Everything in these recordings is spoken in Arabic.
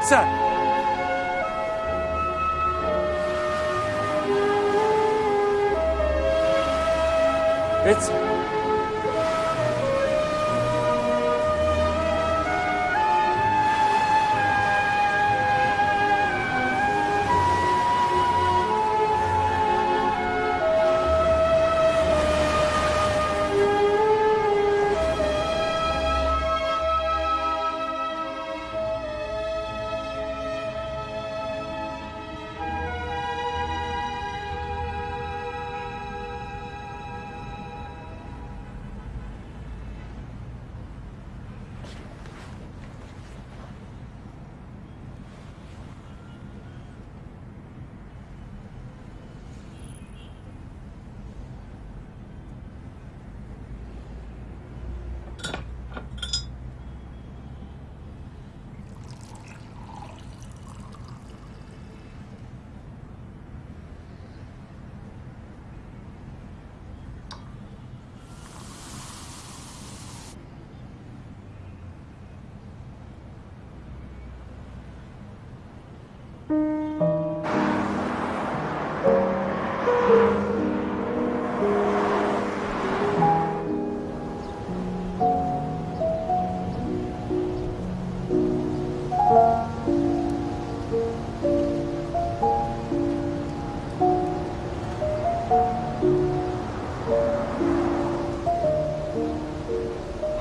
answer.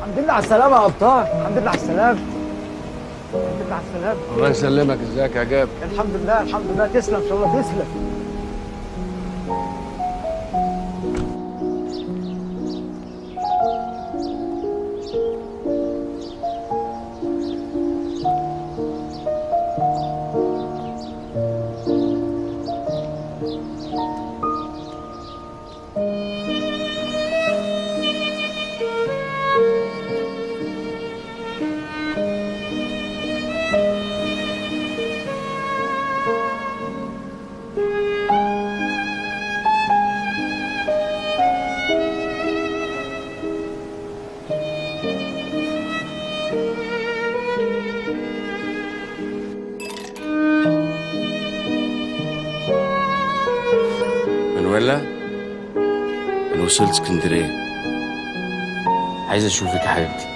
الحمد لله على السلامة يا أبطال. الحمد لله على السلامة. الحمد لله على السلامة. الله يسلمك. إزيك يا جاب؟ الحمد لله الحمد لله. تسلم إن شاء الله تسلم. وصلت اسكندرية. عايز أشوفك يا حبيبتي.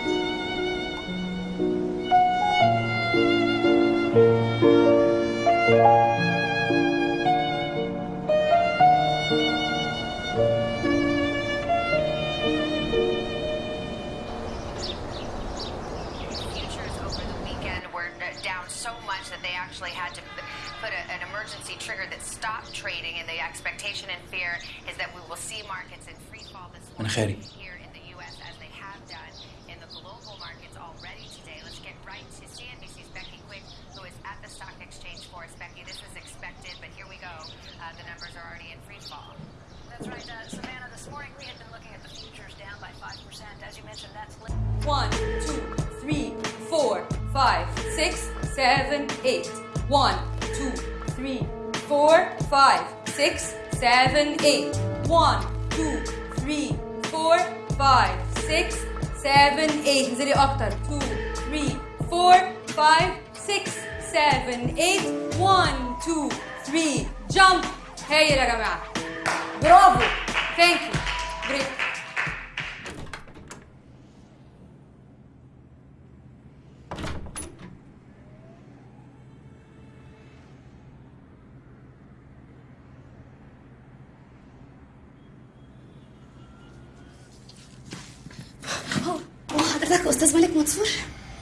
حضرتك أستاذ مالك منصور؟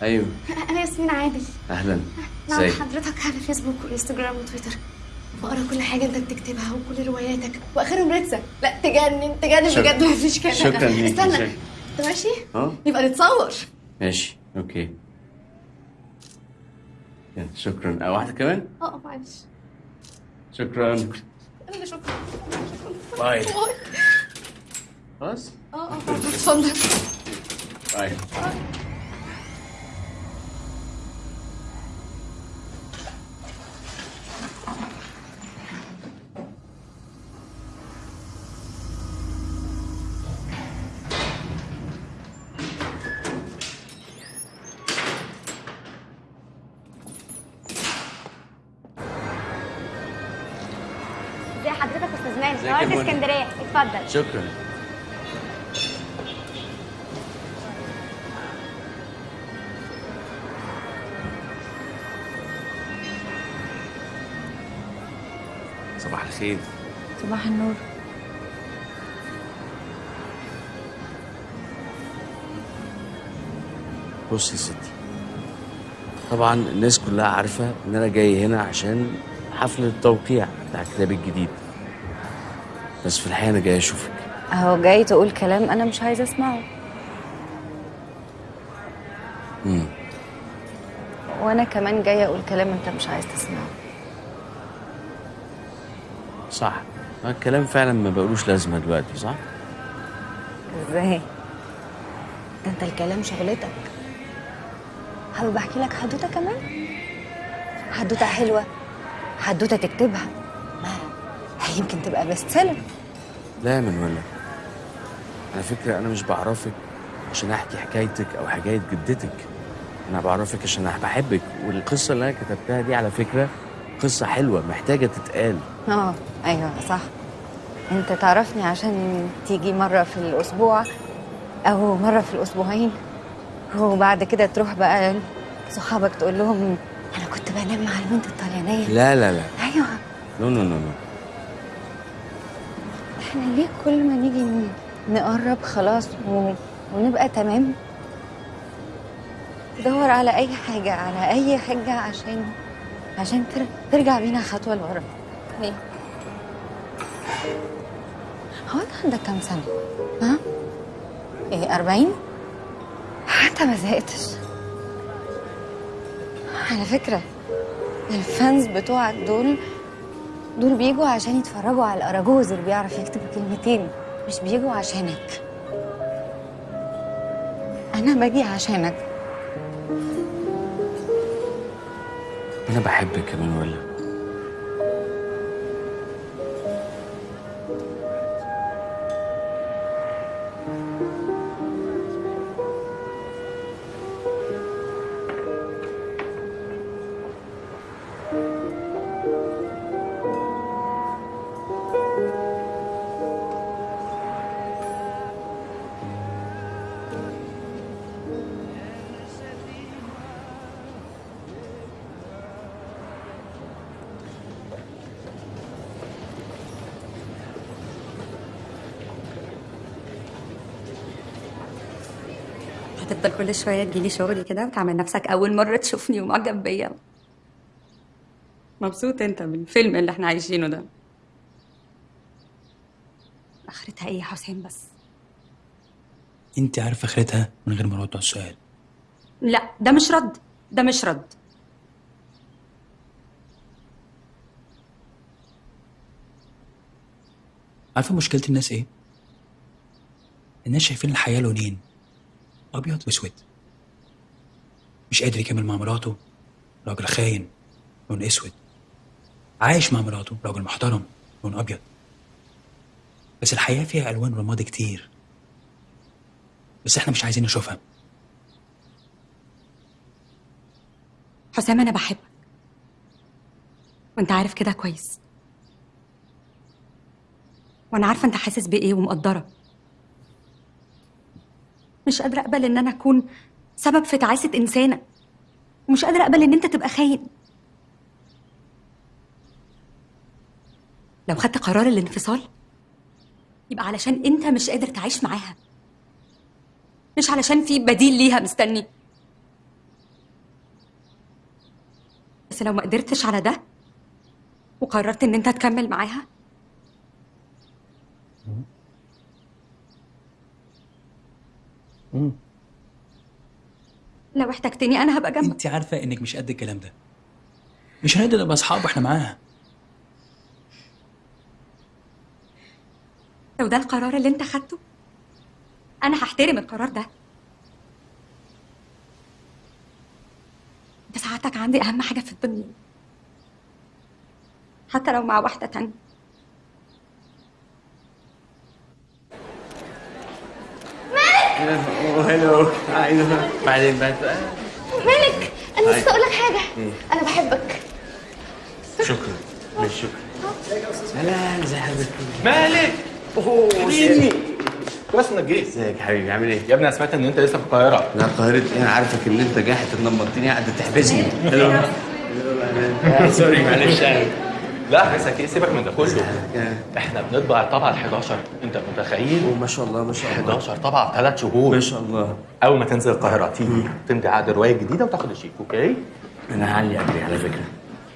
أيوه. أنا ياسمين عادل. أهلا. نعم ازيك حضرتك على فيسبوك وإنستجرام وتويتر. بقرأ كل حاجة أنت بتكتبها وكل رواياتك. واخرهم ريتسا لا تجنن تجنن شكرا. بجد ما فيش كلام. شكرا ليك، استنى. شكرا. انت ماشي. أه؟ يبقى نتصور. ماشي. okay. يلا، شكرا. أه واحدة كمان؟ أه معلش. شكرا. أنا اللي شكرا. bye. bye. خلاص؟ أه أه اتفضل. باي ازي حضرتك أستاذ يا نورت؟ اسكندرية. اتفضل. شكرا. صباح الخير صباح النور. بص يا ستي طبعا الناس كلها عارفة إن أنا جاي هنا عشان حفل التوقيع بتاع كتابي الجديد. بس في الحقيقة أنا جاي أشوفك. أهو جاي تقول كلام أنا مش عايزة أسمعه. امم وأنا كمان جاية أقول كلام أنت مش عايز تسمعه. الكلام فعلا ما بقولوش لازمة دلوقتي صح؟ إزاي؟ ده أنت الكلام شغلتك. حابب أحكي لك حدوتة كمان؟ حدوتة حلوة حدوتة تكتبها. ما هي يمكن تبقى best seller لا يا منولا على فكرة أنا مش بعرفك عشان أحكي حكايتك أو حكاية جدتك. أنا بعرفك عشان أنا بحبك والقصة اللي أنا كتبتها دي على فكرة قصة حلوة محتاجة تتقال. آه أيوه صح. أنت تعرفني عشان تيجي مرة في الأسبوع أو مرة في الأسبوعين. وبعد كده تروح بقى صحابك تقول لهم أنا كنت بنام مع البنت الطليانية. لا لا لا. أيوه. no no no no إحنا ليه كل ما نيجي نقرب خلاص و... ونبقى تمام؟ تدور على أي حاجة على أي حاجة عشان عشان تر... ترجع بينا خطوة لورا. ليه هو أنت عندك كام سنة؟ ها؟ إيه 40 حتى ما زهقتش. على فكرة الفانز بتوعك دول دول بيجوا عشان يتفرجوا على الأراجوز اللي بيعرف يكتب كلمتين مش بيجوا عشانك. أنا باجي عشانك. أنا بحبك يا منولا كل شوية تجيلي شغلي كده وتعمل نفسك أول مرة تشوفني ومعجب بيا. مبسوط أنت بالفيلم اللي إحنا عايشينه ده؟ آخرتها إيه يا حسين بس؟ أنت عارفة آخرتها من غير ما أرد على السؤال. لا ده مش رد ده مش رد. عارفة مشكلة الناس إيه؟ الناس شايفين الحياة لونين. أبيض وأسود. مش قادر يكمل مع مراته راجل خاين لون أسود. عايش مع مراته راجل محترم لون أبيض. بس الحياة فيها ألوان رمادي كتير. بس إحنا مش عايزين نشوفها. حسام أنا بحبك. وأنت عارف كده كويس. وأنا عارفة أنت حاسس بإيه ومقدرة. مش قادرة أقبل إن أنا أكون سبب في تعاسة إنسانة. ومش قادرة أقبل إن أنت تبقى خاين. لو خدت قرار الانفصال يبقى علشان أنت مش قادر تعيش معاها. مش علشان في بديل ليها مستني. بس لو ما قدرتش على ده وقررت إن أنت تكمل معاها مم. لو احتجتني أنا هبقى جنبك. انت عارفة إنك مش قد الكلام ده. مش هنقدر نبقى أصحاب وإحنا معاها. لو ده القرار اللي أنت خدته أنا هحترم القرار ده. انت ساعتك عندي أهم حاجة في الدنيا. حتى لو مع واحدة تانية. هلو أيوه بعدين بعد مالك؟ أنا. نسيت أقول لك حاجة؟ أنا بحبك. شكرا. مش شكرا. هلا ازي حضرتك؟ مالك؟ أوه حبيبي. كويس انك جيت إزيك يا حبيبي؟ عامل إيه؟ يا ابني أنا سمعت إن أنت لسه في القاهرة. لا القاهرة إيه أنا عارفك إن أنت جاحد تنمرتني قاعد تحبسني. سوري معلش. لا بس إيه سيبك من ده كله. إحنا بنطبع الطبعة ال 11 انت متخيل؟ ما شاء الله ما شاء الله. 11 طبعة في ثلاث شهور. ما شاء الله. أول ما تنزل القاهرة تيجي تمضي عقد الرواية الجديدة وتاخد الشيك okay؟ أنا هعلي أجري على فكرة.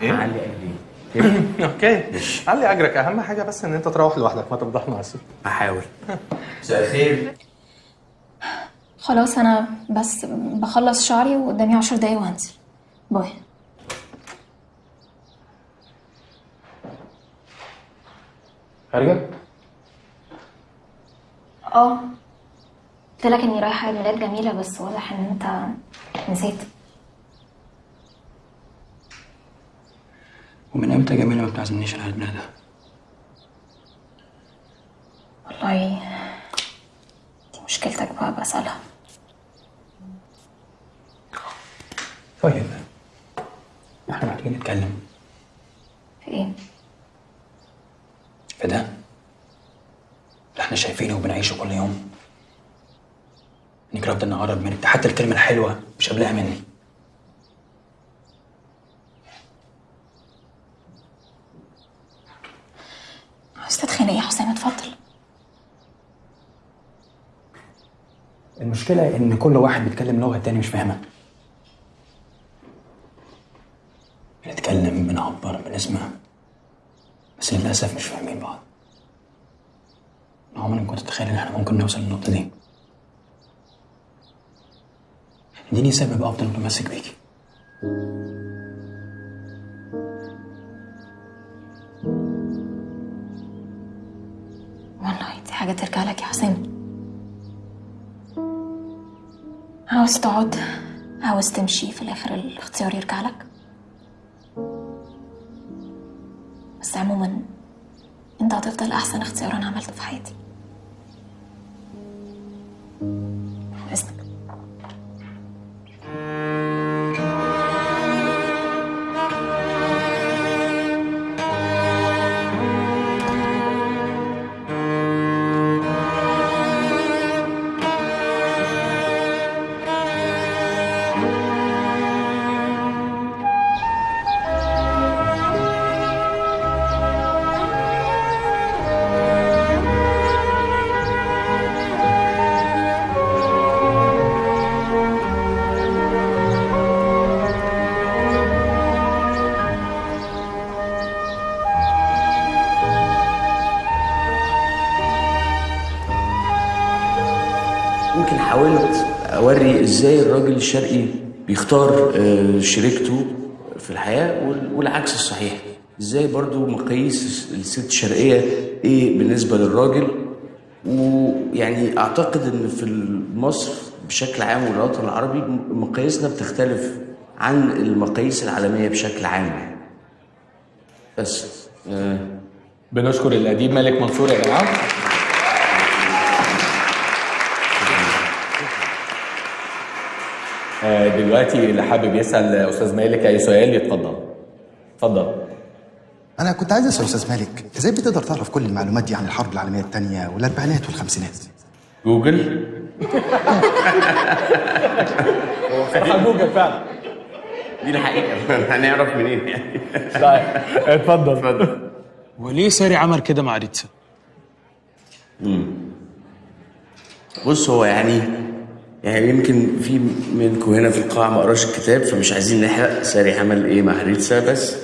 إيه؟ هعلي أجري. okay. علي أجرك. أهم حاجة بس إن أنت تروح لوحدك ما تفضحنا على هحاول. مساء الخير. خلاص أنا بس بخلص شعري وقدامي عشر دقايق وهنزل. باي. خارجه آه. قلت لك إني رايحة عيد ميلاد جميلة بس واضح إن أنت نسيت. ومن أمتى جميلة ما بتعزمنيش على عيد ميلادها والله دي مشكلتك بقى بسألها. طيب. إحنا محتاجين نتكلم. في إيه؟ في ده اللي إحنا شايفينه وبنعيشه كل يوم. إنك رافضة إني أقرب منك. ده حتى الكلمة الحلوة مش قابلاها مني. عاوز تتخانق يا حسام اتفضل. المشكلة إن كل واحد بيتكلم لغة التاني مش فاهمها بنتكلم بنعبر بنسمع. بس للأسف مش فاهمين بعض. عمري ما كنت أتخيل إن إحنا ممكن نوصل للنقطة دي. إديني سبب أفضل متمسك بيكي والله دي حاجة ترجع لك يا حسام عاوز تقعد عاوز تمشي في الآخر الاختيار يرجع لك. بس عموما أنت هتفضل أحسن اختيار أنا عملته في حياتي. إذنك الشرقي بيختار آه، شريكته في الحياة وال- والعكس الصحيح. إزاي برضو مقاييس الست الشرقيه إيه بالنسبة للراجل؟ ويعني أعتقد إن في مصر بشكل عام والوطن العربي مقاييسنا بتختلف عن المقاييس العالمية بشكل عام. بس آه. بنشكر الأديب مالك منصور يا جماعة آه، دلوقتي اللي حابب يسأل أستاذ مالك أي سؤال يتفضل. اتفضل. أنا كنت عايز أسأل أستاذ مالك إزاي بتقدر تعرف كل المعلومات دي عن الحرب العالمية الثانية والأربعينات والخمسينات؟ جوجل؟ صراحة جوجل فعلا. دي الحقيقة. هنعرف منين يعني؟ طيب اتفضل. اتفضل. وليه ساري عمل كده مع ريتسا؟ بص هو يعني يعني يمكن في منكم هنا في القاعة ما قراش الكتاب فمش عايزين نحرق ساري عمل إيه مع ريتسا بس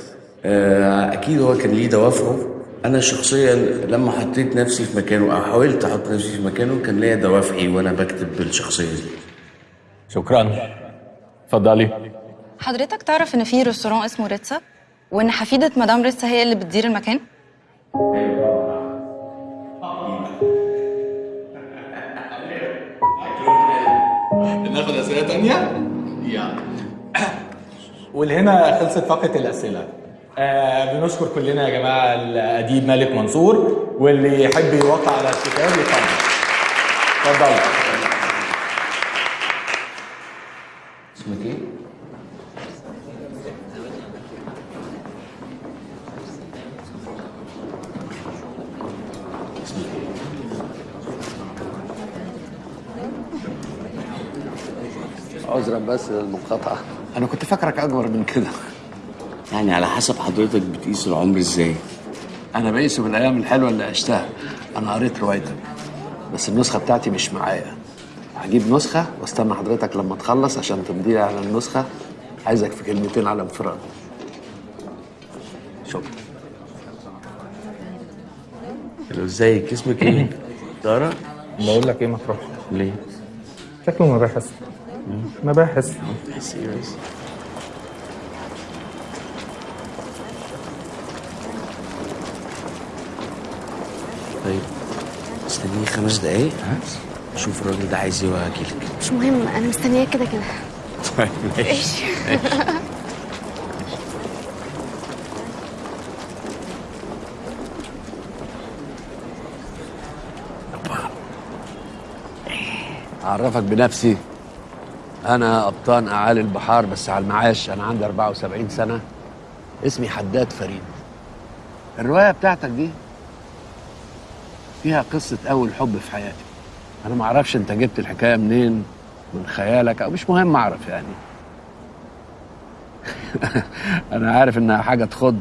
آه أكيد هو كان ليه دوافعه. أنا شخصيا لما حطيت نفسي في مكانه أو حاولت أحط نفسي في مكانه كان ليا دوافعي وأنا بكتب بالشخصية دي. شكرا. اتفضلي حضرتك تعرف إن في ريستوران اسمه ريتسا وإن حفيدة مدام ريتسا هي اللي بتدير المكان؟ ناخد أسئلة تانية؟ يلا ولهنا خلصت فقرة الأسئلة آه بنشكر كلنا يا جماعة الأديب مالك منصور واللي يحب يوقع على الكتاب يتفضل اتفضل اسمك إيه؟ عذرا بس للمقاطعة. أنا كنت فاكرك أكبر من كده. يعني على حسب حضرتك بتقيس العمر إزاي؟ أنا بقيسه بالأيام الحلوة اللي عشتها. أنا قريت روايتك بس النسخة بتاعتي مش معايا. هجيب نسخة واستنى حضرتك لما تخلص عشان تمضي لي على النسخة. عايزك في كلمتين على انفراد. شكرا. لو إزيك؟ اسمك إيه؟ دارا؟ بقول لك إيه ما تروحش. ليه؟ شكله مباحث مباحث؟ طيب استنيني خمس دقايق ها؟ شوف الراجل ده عايز إيه وهجيلك مش مهم أنا مستنياك كده كده طيب ماشي ماشي. ماشي. أعرفك بنفسي أنا قبطان أعالي البحار بس على المعاش. أنا عندي 74 سنة. اسمي حداد فريد. الرواية بتاعتك دي فيها قصة أول حب في حياتي. أنا ما أعرفش أنت جبت الحكاية منين من خيالك أو مش مهم أعرف يعني. أنا عارف إنها حاجة تخض.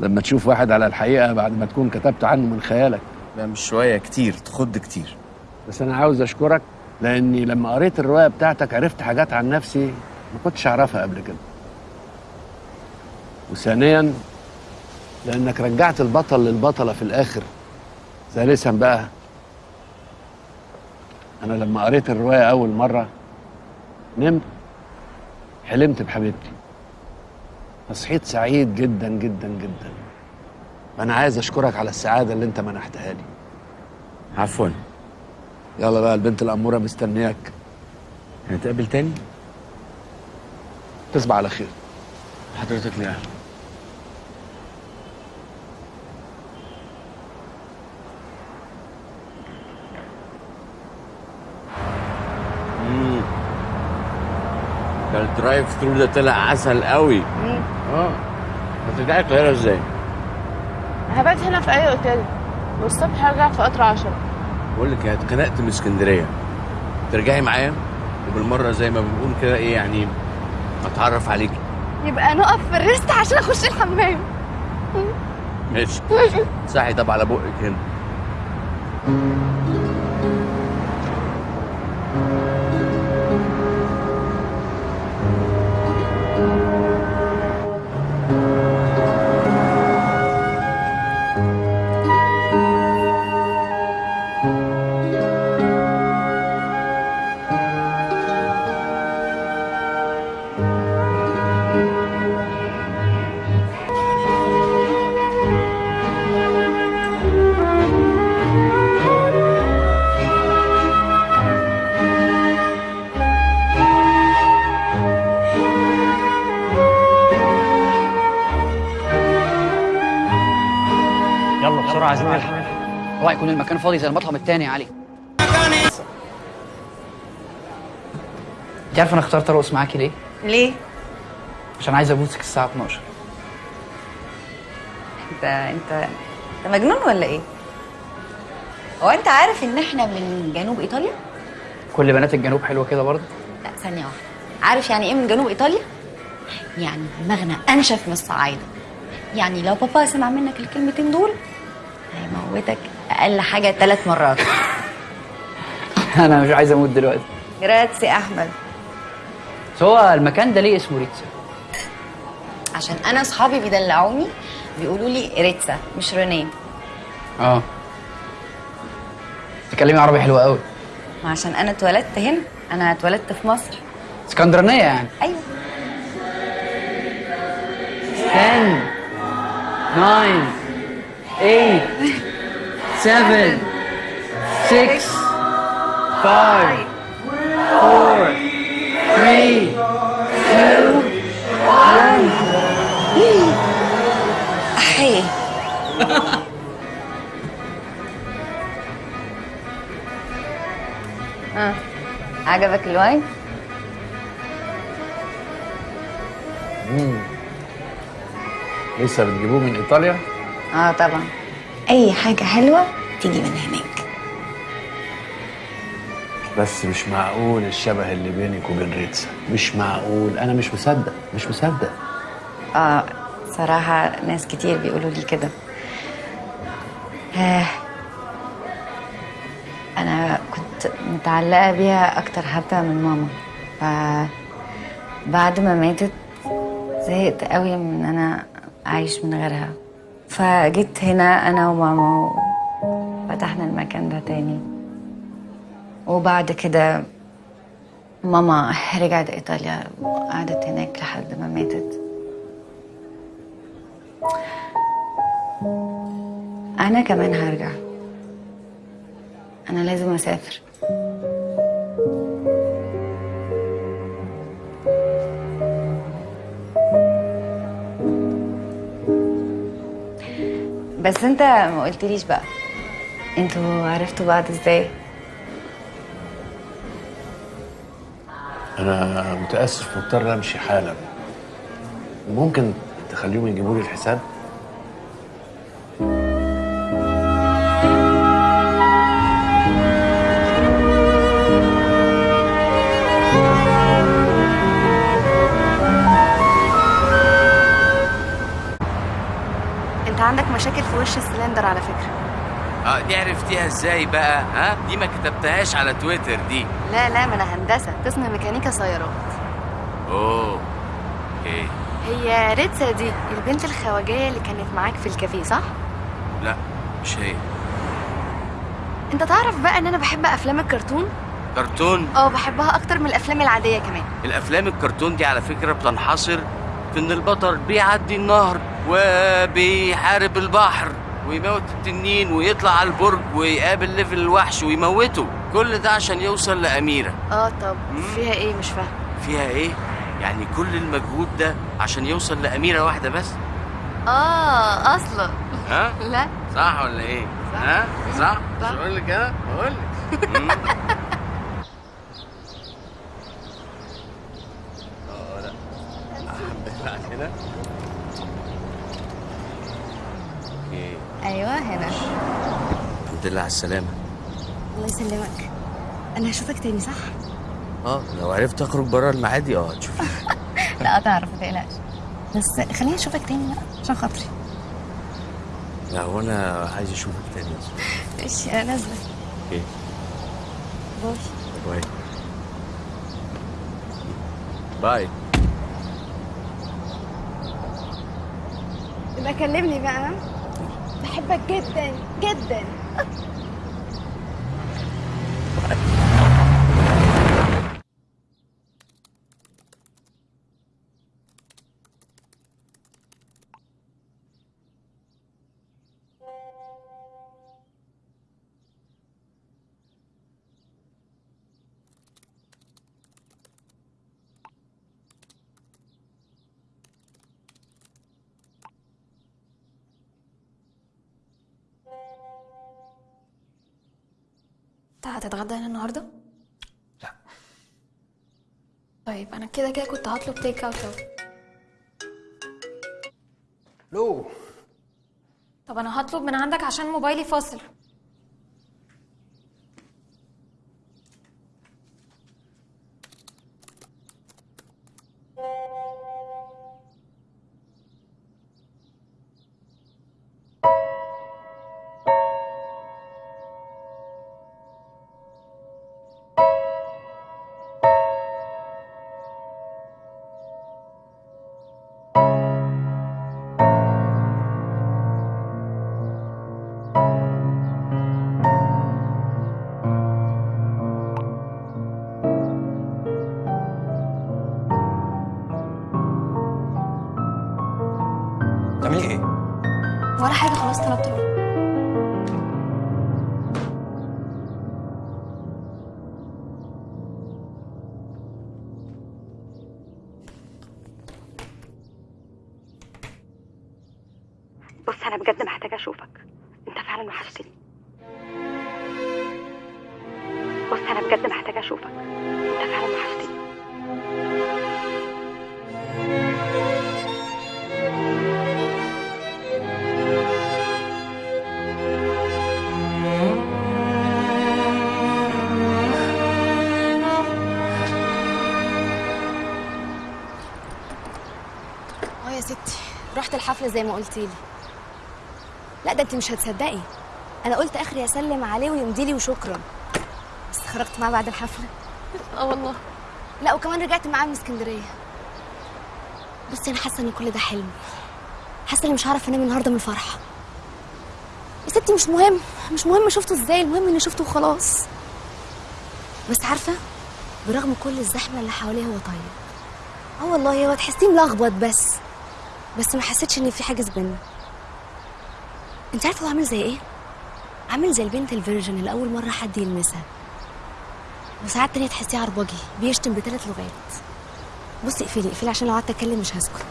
لما تشوف واحد على الحقيقة بعد ما تكون كتبت عنه من خيالك. لا مش شوية كتير تخض كتير. بس أنا عاوز أشكرك لاني لما قريت الروايه بتاعتك عرفت حاجات عن نفسي ما كنتش اعرفها قبل كده. وثانيا لانك رجعت البطل للبطله في الآخر. ثالثا بقى أنا لما قريت الروايه اول مره نمت حلمت بحبيبتي. فصحيت سعيد جدا جدا جدا. فانا عايز أشكرك على السعادة اللي أنت منحتها لي. عفوا. يلا بقى البنت الأمورة مستنياك. هنتقابل تاني؟ تصبح على خير. حضرتك ليه. ده الدرايف ثرو ده طلع عسل قوي. آه. هترجعي القاهرة إزاي؟ هبات هنا في أي أوتيل. والصبح هرجع في قطر عشرة. بقول لك اتخنقت من اسكندرية. ترجعي معايا؟ وبالمرة زي ما بنقول كده إيه يعني أتعرف عليكي. يبقى نقف في الريست عشان أخش الحمام. ماشي. صحي طب على بقك هنا. يكون المكان فاضي زي المطعم التاني يا علي انت عارف أنا اخترت ارقص معاكي ليه؟ ليه؟ عشان عايز ابوسك الساعة 12 انت انت انت مجنون ولا إيه؟ هو انت عارف ان إحنا من جنوب إيطاليا؟ كل بنات الجنوب حلوة كده برضه لا ثانية واحدة عارف يعني إيه من جنوب إيطاليا؟ يعني دماغنا أنشف من الصعايدة يعني لو بابا سمع منك الكلمتين دول هيموتك أقل حاجة ثلاث مرات. أنا مش عايز أموت دلوقتي. جراتسي أحمد. بس هو المكان ده ليه اسمه ريتسا؟ عشان أنا أصحابي بيدلعوني بيقولوا لي ريتسا مش رينيه. آه. تتكلمي عربي حلو قوي ما عشان أنا اتولدت هنا أنا اتولدت في مصر. اسكندرانية يعني؟ أيوه. 10 9 8 7 6 5 4 3 2 1 احي آه عجبك الواين. لسه بتجيبوه من إيطاليا؟ آه طبعا. أي حاجة حلوة تيجي من هناك. بس مش معقول الشبه اللي بينك وبين ريتسا. مش معقول. أنا مش مصدق. مش مصدق. آه صراحة ناس كتير بيقولوا لي كده. آه. أنا كنت متعلقة بيها أكتر حتى من ماما. ف بعد ما ماتت زهقت قوي من إن أنا أعيش من غيرها. فجيت هنا أنا وماما وفتحنا المكان ده تاني. وبعد كده ماما رجعت إيطاليا وقعدت هناك لحد ما ماتت. أنا كمان هرجع. أنا لازم أسافر. بس انت ما قلتليش بقى. أنتوا عرفتوا بعض إزاي؟ أنا متأسف مضطر أمشي حالا. ممكن تخليهم يجيبوا لي الحساب؟ وش السلندر على فكرة؟ آه دي عرفتيها إزاي بقى؟ ها؟ دي ما كتبتهاش على تويتر دي. لا لا ما أنا هندسة. قسم ميكانيكا سيارات. oh. okay هي ريتسا دي البنت الخواجية اللي كانت معاك في الكافيه صح؟ لا مش هي. أنت تعرف بقى إن أنا بحب أفلام الكرتون؟ كرتون؟ آه بحبها أكتر من الأفلام العادية كمان. الأفلام الكرتون دي على فكرة بتنحصر في إن البطل بيعدي النهر وبيحارب البحر ويموت التنين ويطلع على البرج ويقابل ليفل الوحش ويموته كل ده عشان يوصل لأميرة آه طب فيها إيه مش فاهم فيها إيه؟ يعني كل المجهود ده عشان يوصل لأميرة واحدة بس آه أصلا ها؟ لا صح ولا إيه؟ ها؟ صح؟ مش صح. بقول لك أنا؟ بقول لك آه لا حبيت كده okay أيوه هنا الحمد لله على السلامة. الله يسلمك. أنا هشوفك تاني صح؟ آه لو عرفت أخرج بره المعادي آه هتشوفي لا هتعرف ما تقلقش. بس خليني أشوفك تاني بقى عشان خاطري. لا هو أنا عايز أشوفك تاني ماشي أنا نازلة. okay. باي. باي. باي. يبقى كلمني بقى؟ بحبك جدا جدا. هتتغدى هنا النهارده؟ لا. طيب أنا كده كده كنت هطلب تيك اوت أهو. لو. طب أنا هطلب من عندك عشان موبايلي فاصل. زي ما قلتي لي. لا ده انت مش هتصدقي. أنا قلت آخري أسلم عليه ويمضي لي وشكرا. بس خرجت معاه بعد الحفلة. آه والله. لا وكمان رجعت معاه من اسكندرية. بصي أنا حاسة إن كل ده حلم. حاسة إني مش هعرف أنام النهارده من الفرحة. يا ستي مش مهم. مش مهم شفته إزاي. المهم إني شفته وخلاص. بس عارفة برغم كل الزحمة اللي حواليه هو طيب. آه والله هو تحسيه ملخبط بس. بس ما حسيتش ان في حاجز بينا أنت عارفة هو عامل زي إيه؟ عامل زي البنت ال virgin اللي أول مرة حد يلمسها. وساعات تانية تحسيه عربجي بيشتم بثلاث لغات. بصي اقفلي اقفلي عشان لو قعدت أتكلم مش هسكت.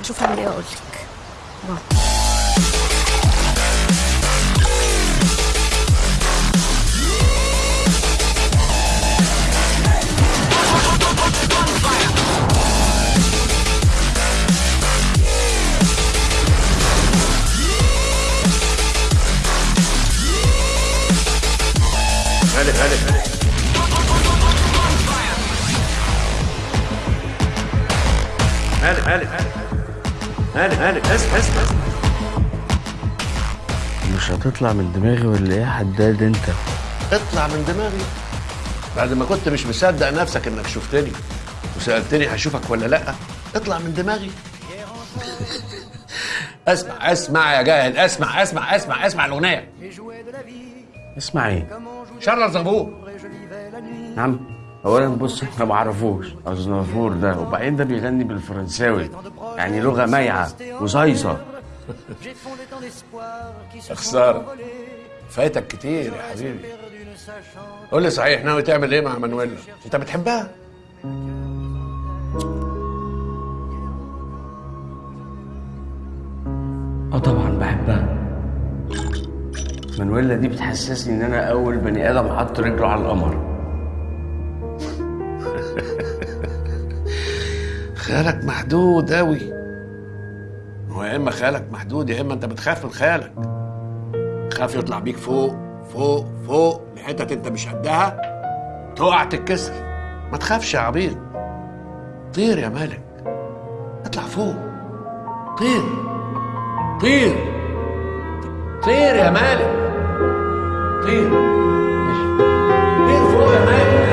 أشوف هعمل إيه واقول لك bye. مالك مالك اسمع اسمع مش هتطلع من دماغي ولا إيه يا حداد انت؟ اطلع من دماغي. بعد ما كنت مش مصدق نفسك انك شفتني وسألتني هشوفك ولا لأ اطلع من دماغي. اسمع اسمع يا جاهل اسمع اسمع اسمع اسمع الأغنية. اسمع إيه؟ شرر زبور نعم. اولا بص إحنا ما اعرفوش أزنافور ده. وبعدين ده بيغني بالفرنساوي. يعني لغة مايعة وزايصه خساره فايتك كتير يا حبيبي. قول لي صحيح ناوي تعمل إيه مع مانويلا؟ أنت بتحبها؟ آه طبعا بحبها. مانويلا دي بتحسسني إن أنا أول بني آدم حط رجله على القمر. خيالك محدود قوي هو يا إما خيالك محدود يا إما أنت بتخاف من خيالك خاف يطلع بيك فوق فوق فوق لحتت أنت مش قدها. تقع تتكسر. ما تخافش يا عبيط. طير يا مالك. اطلع فوق. طير. طير. طير يا مالك. طير. طير فوق يا مالك.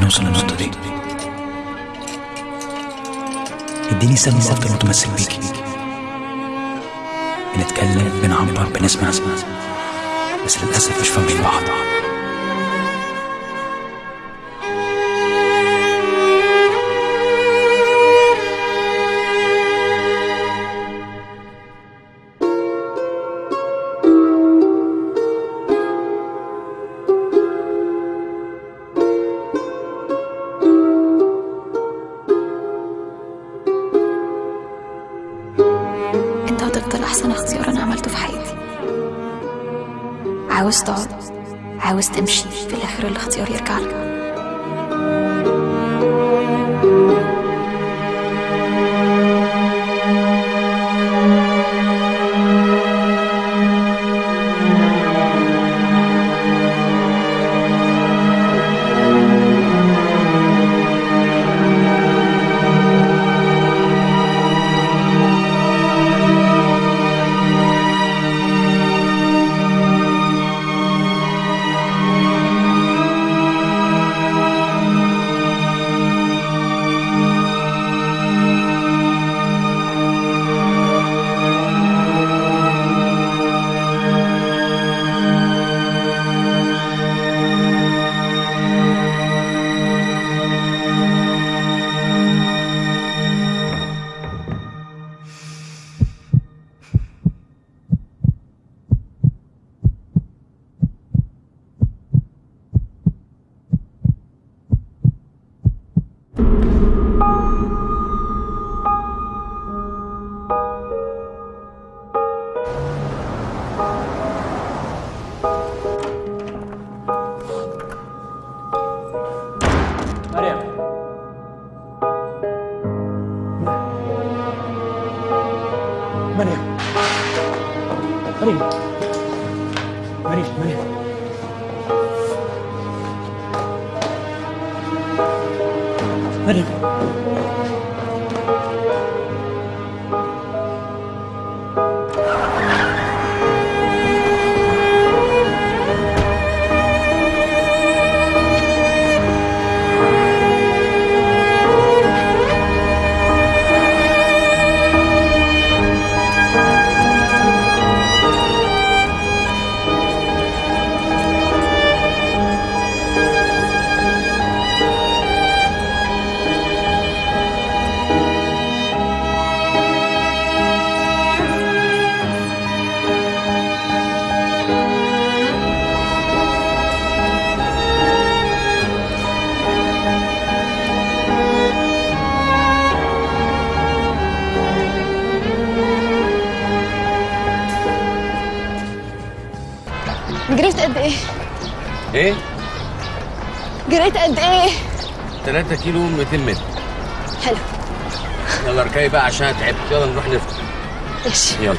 نوصل للنقطه دي إديني سبب افضل متمسك بيكي بنتكلم بنعبر بنسمع. بس للأسف مش فاهمين بعض 3 كيلو 200 متر. حلو. يلا اركبي بقى عشان تعبت. يلا نروح نفطر. ماشي يلا.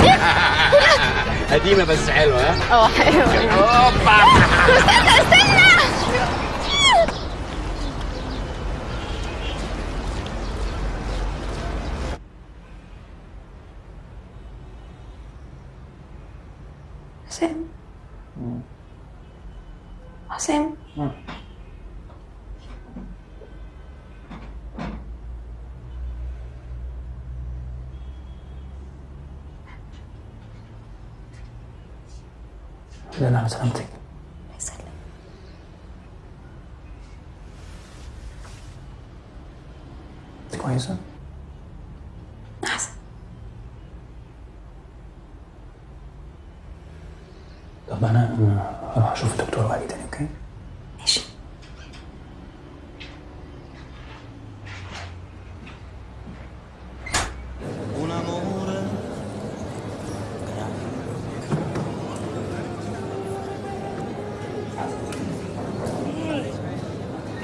قديمة بس حلوة ها؟ آه حلو أوبا. استنى استنى حسام حسام لا على سلامتك انت كويسة؟ أحسن طب أنا أنا هروح أشوف الدكتور واجي تاني أوكي؟ ماشي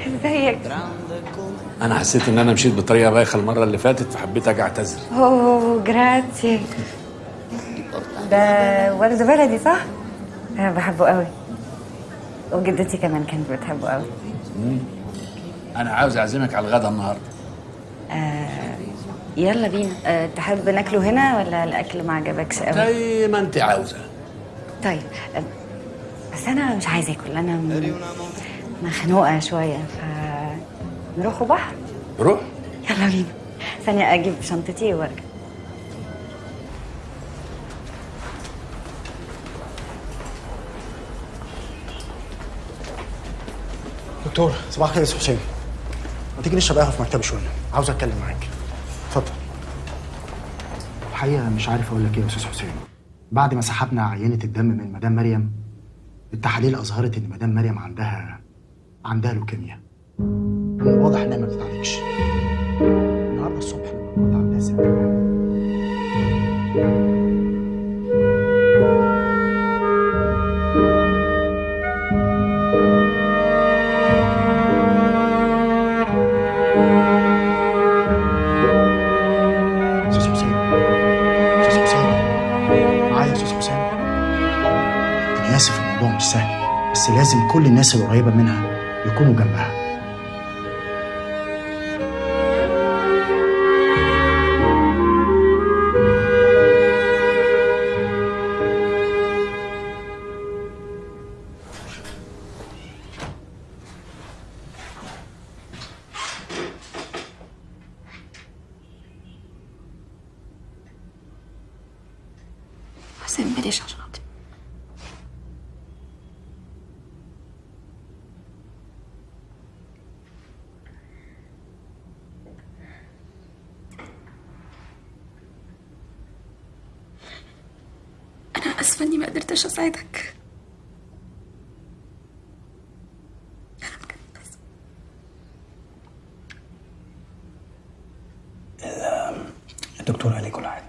ازيك أنا حسيت إن أنا مشيت بطريقة بايخة المرة اللي فاتت فحبيت أجي أعتذر. أوه جراتي ده ولد بلدي صح؟ أنا بحبه قوي وجدتي كمان كانت بتحبه قوي أنا عاوز أعزمك على الغدا النهارده. آه يلا بينا. آه تحب ناكله هنا ولا الأكل ما عجبكش قوي؟ زي ما أنت عاوزة. طيب آه، بس أنا مش عايزة أكل. أنا م- مخنوقة شوية ف نروحوا بحر روح. يلا بينا. ثانية أجيب شنطتي وأرجع. دكتور صباح الخير يا أستاذ حسين. ما تيجي نشرب قهوة في مكتبي شوية؟ عاوز أتكلم معاك. اتفضل. الحقيقة مش عارف أقول لك إيه يا أستاذ حسين. بعد ما سحبنا عينة الدم من مدام مريم التحاليل أظهرت إن مدام مريم عندها عندها لوكيميا. من الواضح إنها ما بتتعالجش النهارده الصبح لما كنت عندها ست آسف الموضوع مش سهل بس لازم كل الناس القريبة منها يكونوا جنبها. بلاش عشان خاطري أنا آسفة إني ما قدرتش أساعدك أنا بجد آسفة. الدكتور قال لي كل حاجة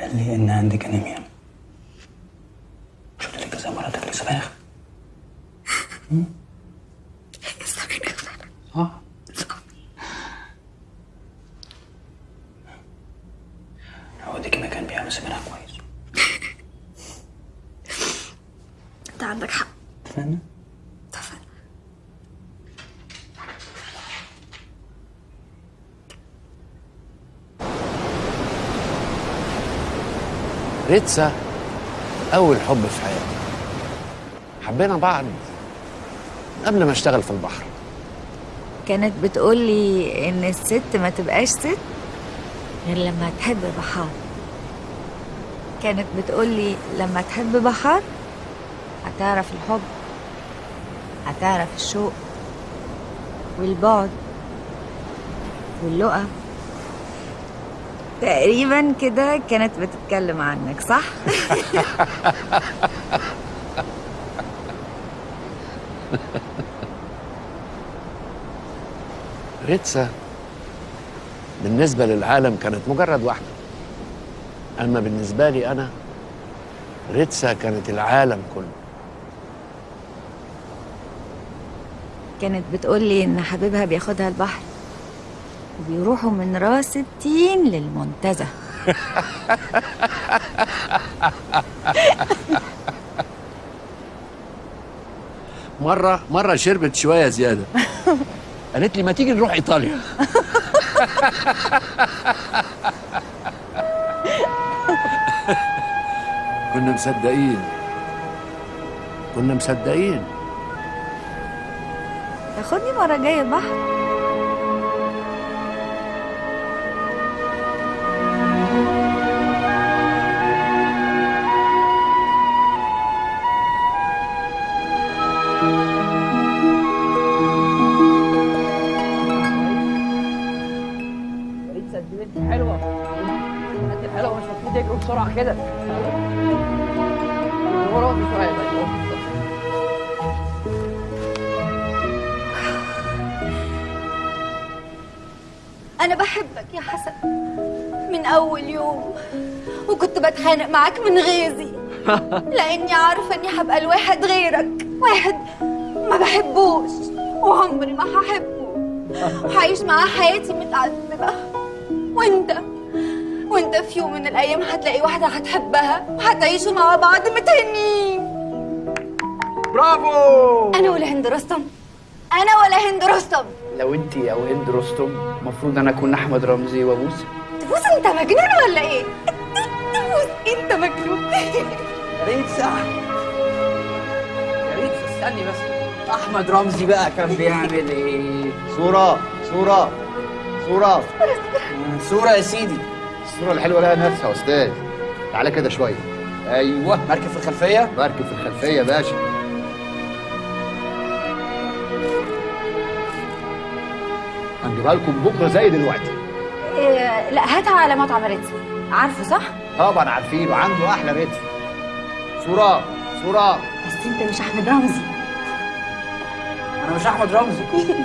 قال لي ان عندك انيميا شفت لك كذا مره تاكلي سبانخ آه هوديكي مكان بيعمل سبانخ كويس انت عندك حق اتفقنا ريتسا أول حب في حياتي. حبينا بعض قبل ما أشتغل في البحر. كانت بتقول لي إن الست ما تبقاش ست غير لما تحب بحار. كانت بتقول لي لما تحب بحار هتعرف الحب هتعرف الشوق والبعد واللقا تقريبا كده كانت بتتكلم عنك صح؟ ريتسا بالنسبة للعالم كانت مجرد واحدة. أما بالنسبة لي أنا ريتسا كانت العالم كله. كانت بتقول لي إن حبيبها بياخدها البحر. وبيروحوا من راس التين للمنتزه. مرة مرة شربت شوية زيادة. قالت لي ما تيجي نروح إيطاليا. كنا مصدقين. كنا مصدقين. تاخدني مرة جاية البحر؟ وكنت بتخانق معاك من غيظي لأني عارفة إني هبقى الواحد غيرك. واحد ما بحبوش وعمري ما هحبه. هعيش معاه حياتي متعذبة. وأنت وأنت في يوم من الأيام هتلاقي واحدة هتحبها وهتعيشوا مع بعض متهنين. برافو! أنا ولا هند رستم. أنا ولا هند رستم. لو انت أو هند رستم المفروض أنا أكون أحمد رمزي وابوس تبوس أنت مجنون ولا إيه؟ تبوس أنت مجنون ريتسا يا ريتسا استني بس. أحمد رمزي بقى كان بيعمل إيه؟ صورة صورة صورة صورة يا سيدي. الصورة الحلوة لها نفسها يا أستاذ. تعالى كده شوية. أيوه. مركب في الخلفية؟ مركب في الخلفية يا باشا. هنجيبها لكم بكرة زي دلوقتي. إيه لا هاتها على مطعم ريتسا عارفه صح؟ طبعا عارفين وعنده أحلى ريتم صورة صورة بس أنت مش أحمد رمزي. أنا مش أحمد رمزي.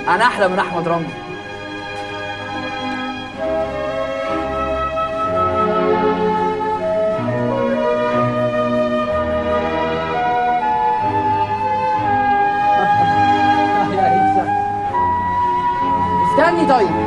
أنا أحلى من أحمد رمزي. استني طيب.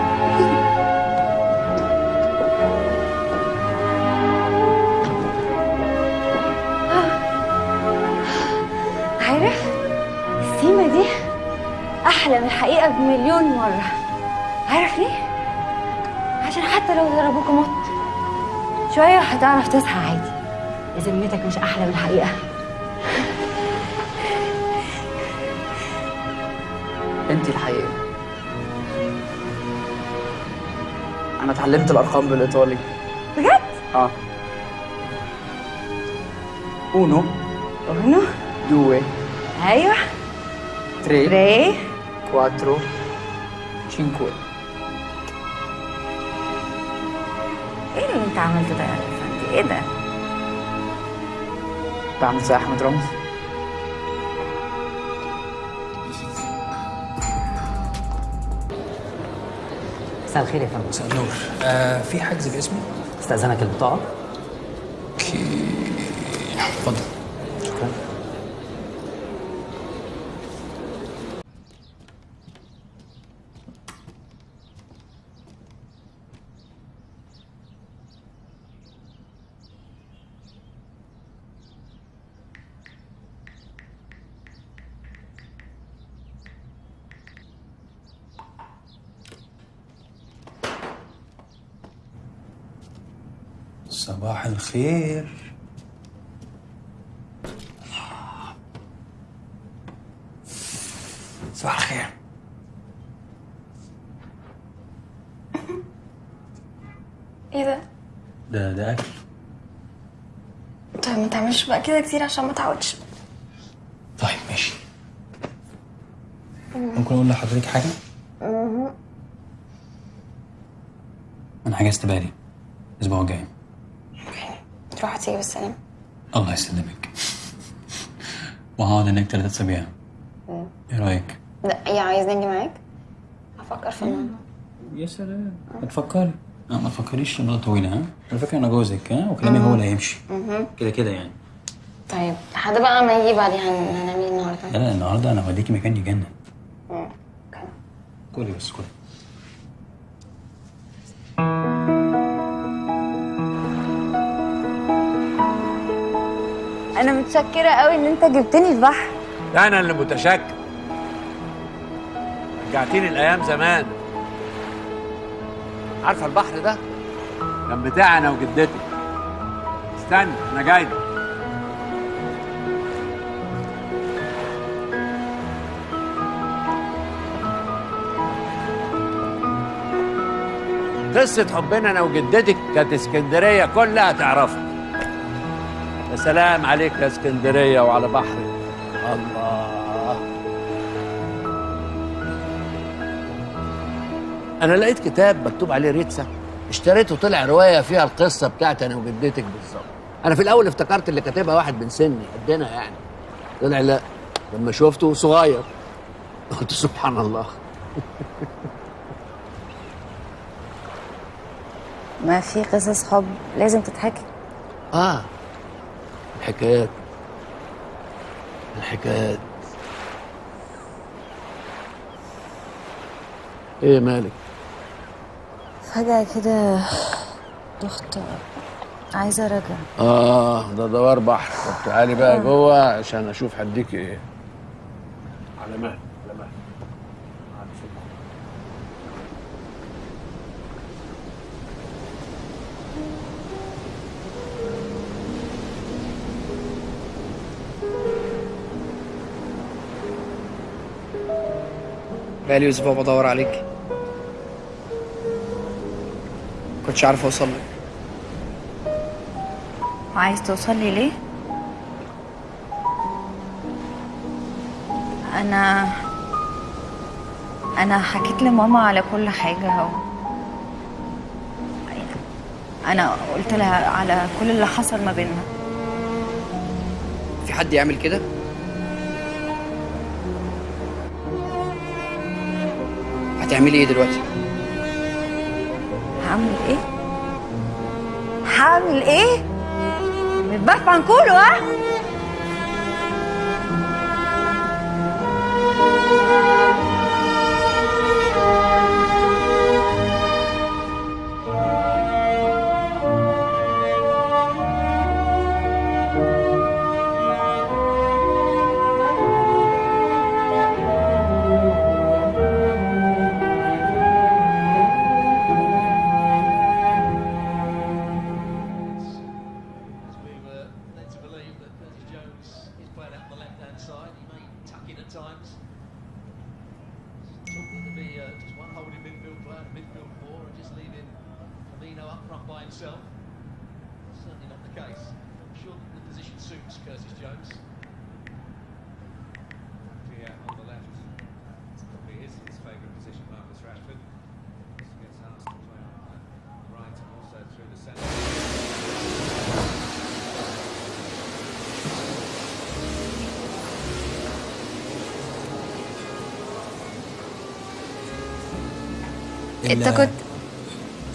بمليون مرة. عارف ليه؟ عشان حتى لو ضربوك مط. شوية هتعرف تصحى عادي. ذمتك مش أحلى من الحقيقة. أنت الحقيقة. أنا اتعلمت الأرقام بالإيطالي. بجد؟ آه. أونو. أونو؟ دوي. أيوه. تري. تري. 4, 5 إيه اللي انت عملته ده يا الفندي؟ إيه ده؟ بعمل زي احمد رمزي مساء الخير يا فندم. مساء النور. آه في حجز باسمي؟ استأذنك البطاقه صباح الخير صباح الخير. إيه ده؟ ده ده أكل. طيب ما تعملش بقى كده كتير عشان ما تعودش. طيب ماشي. ممكن أقول لحضرتك حاجة؟ أنا حجزت بالي الأسبوع الجاي. تروح تيجي بالسلامة الله يسلمك. وهقعد هناك ثلاثة اسابيع إيه رأيك؟ لا يا عايزني أجي معاك؟ هفكر في الموضوع. يا سلام. ما تفكري لا ما تفكريش المدة طويلة ها؟ على فكرة أنا جوزك ها؟ وكلامي هو اللي هيمشي. كده كده يعني. طيب لحد بقى ما يجي بعدين هن- هنعمل إيه النهارده؟ لا لا النهاردة أنا هوديكي مكان يجنن. كلي بس كلي أنا متشكرة قوي إن أنت جبتني البحر. أنا اللي متشكر. رجعتيني الأيام زمان. عارفة البحر ده؟ كان بتاعي أنا وجدتي. استنى أنا جاي. قصة حبنا أنا وجدتك كانت اسكندرية كلها تعرفها. يا سلام عليك يا اسكندرية وعلى بحرك الله. أنا لقيت كتاب مكتوب عليه ريتسا اشتريته طلع رواية فيها القصة بتاعتي أنا وجدتك بالظبط. أنا في الأول افتكرت اللي كاتبها واحد من سني قدنا يعني. طلع لا لما شفته صغير قلت سبحان الله. ما في قصص حب لازم تتحكي. آه. الحكايات. الحكايات. إيه مالك؟ فجأة كده دخت عايزة ارجع آه ده دوار بحر. طب تعالي بقى جوه عشان أشوف هديك إيه. على مهل بقالي أسبوع بدور عليك. كنتش عارف أوصل لك. وعايز توصل لي ليه؟ أنا أنا حكيت لماما على كل حاجة و... أنا قلت لها على كل اللي حصل ما بيننا. في حد يعمل كده؟ هتعملي إيه دلوقتي؟ هعمل إيه؟ هعمل إيه؟ بتبحث عن كله ها؟ itself. That's certainly not the case. I'm sure the position suits Curtis Jones. Yeah, on the left. It's probably is his favourite position, Marcus Rashford. Just gets asked to play on the right and also through the centre. it's a uh,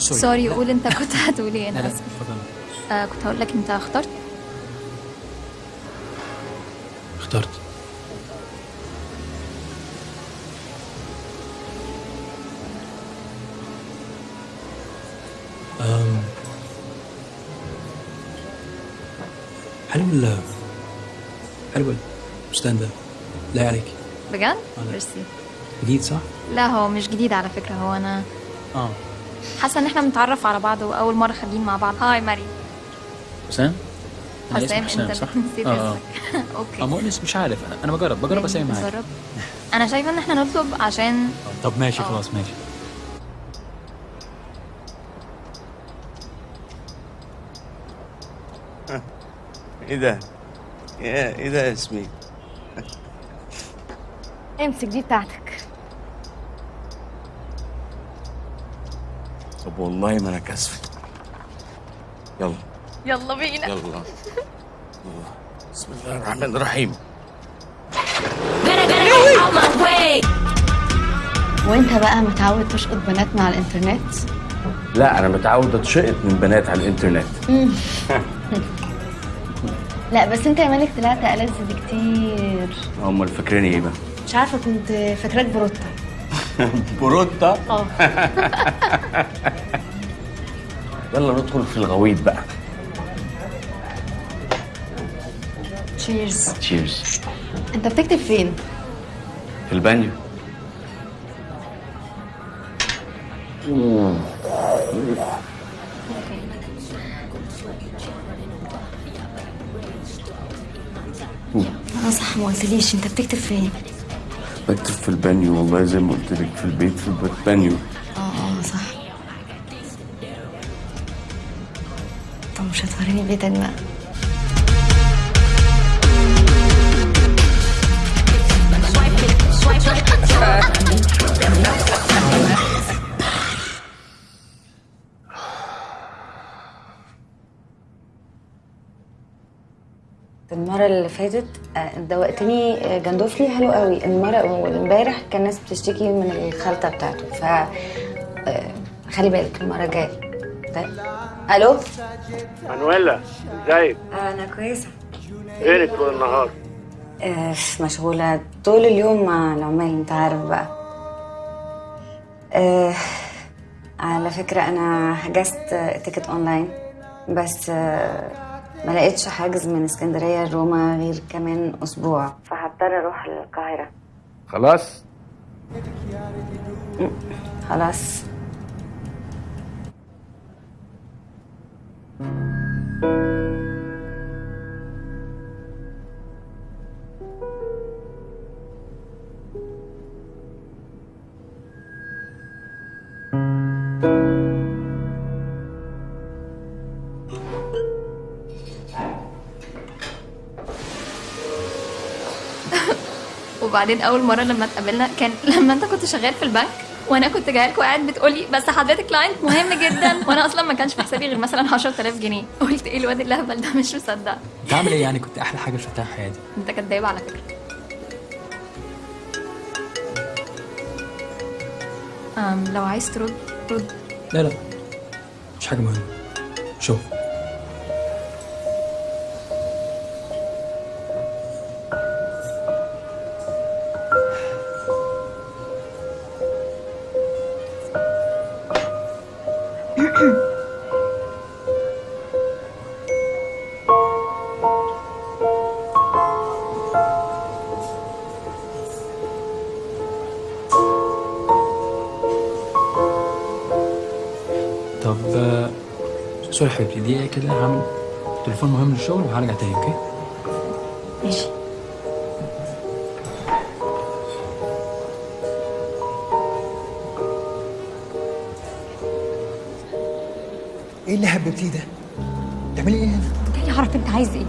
sorry. sorry قول انت كنت هتقول إيه أنا لا اسفه اتفضل آه كنت هقول لك انت اخترت اخترت أم. حلو ال حلو الفستان ده لا عليك بجد لا. ميرسي جديد صح؟ لا هو مش جديد على فكرة هو أنا آه حاسة إن إحنا بنتعرف على بعض وأول مرة خارجين مع بعض. hi ماري. حسام؟ اسمي حسام أنت صح؟ نسيت آه آه. اسمك. okay. آه مؤنس مش عارف. أنا أنا بجرب بجرب أسامي معاك. أنا شايفة إن إحنا نطلب عشان طب ماشي خلاص ماشي. إيه ده؟ يا إيه ده يا ياسمين؟ امسك دي بتاعتك. طب والله ما أنا كاسفة. يلا. يلا بينا. يلا. يلا. بسم الله الرحمن الرحيم. وإنت بقى متعود تشقط بنات مع الإنترنت؟ لا أنا متعود أتشقط من بنات على الإنترنت. لا بس أنت يا مالك طلعت ألذ بكتير. هم فاكريني إيه بقى؟ مش عارفة كنت فاكراك بروتا. بروتا. آه. يلا ندخل في الغويط بقى. cheers cheers انت بتكتب فين؟ في البانيو. آه صح ما قلتليش انت بتكتب فين. بكتب في البانيو والله زي ما قلت لك في البيت في البانيو. آه آه صح. طب مش هتوريني بيتك بقى المرة اللي فاتت آه، دوقتني آه، جندوفلي. حلو قوي. المرة وامبارح كان ناس بتشتكي من الخلطة بتاعته. ف آه، خلي بالك المرة الجاية. طيب. ألو؟ مانويلا ازيك أنا كويسة. فينك طول النهار مشغولة. طول اليوم مع العمال أنت عارف بقى. آه، على فكرة أنا حجزت ticket online بس آه، ما لقيتش حاجز من اسكندرية لروما غير كمان أسبوع. فهضطر أروح القاهرة. خلاص؟ خلاص. وبعدين أول مرة لما اتقابلنا كان لما أنت كنت شغال في البنك وأنا كنت جاية لك وقاعد بتقولي بس حضرتك كلاينت مهم جدا. وأنا أصلا ما كانش في حسابي غير مثلا 10000 جنيه. قلت إيه الواد اللهبل ده؟ مش مصدق. انت عامل إيه يعني؟ كنت أحلى حاجة شفتها في حياتي. أنت كداب على فكرة. أم لو عايز ترد رد. لا لا. مش حاجة مهمة. شوف. sorry حبيبتي دقيقه كده؟ هعمل تليفون مهم للشغل وهرجع تاني okay؟ ماشي. إيه اللي حبيبتيه ده؟ بتعملي إيه هنا؟ جاي اعرف أنت عايز إيه.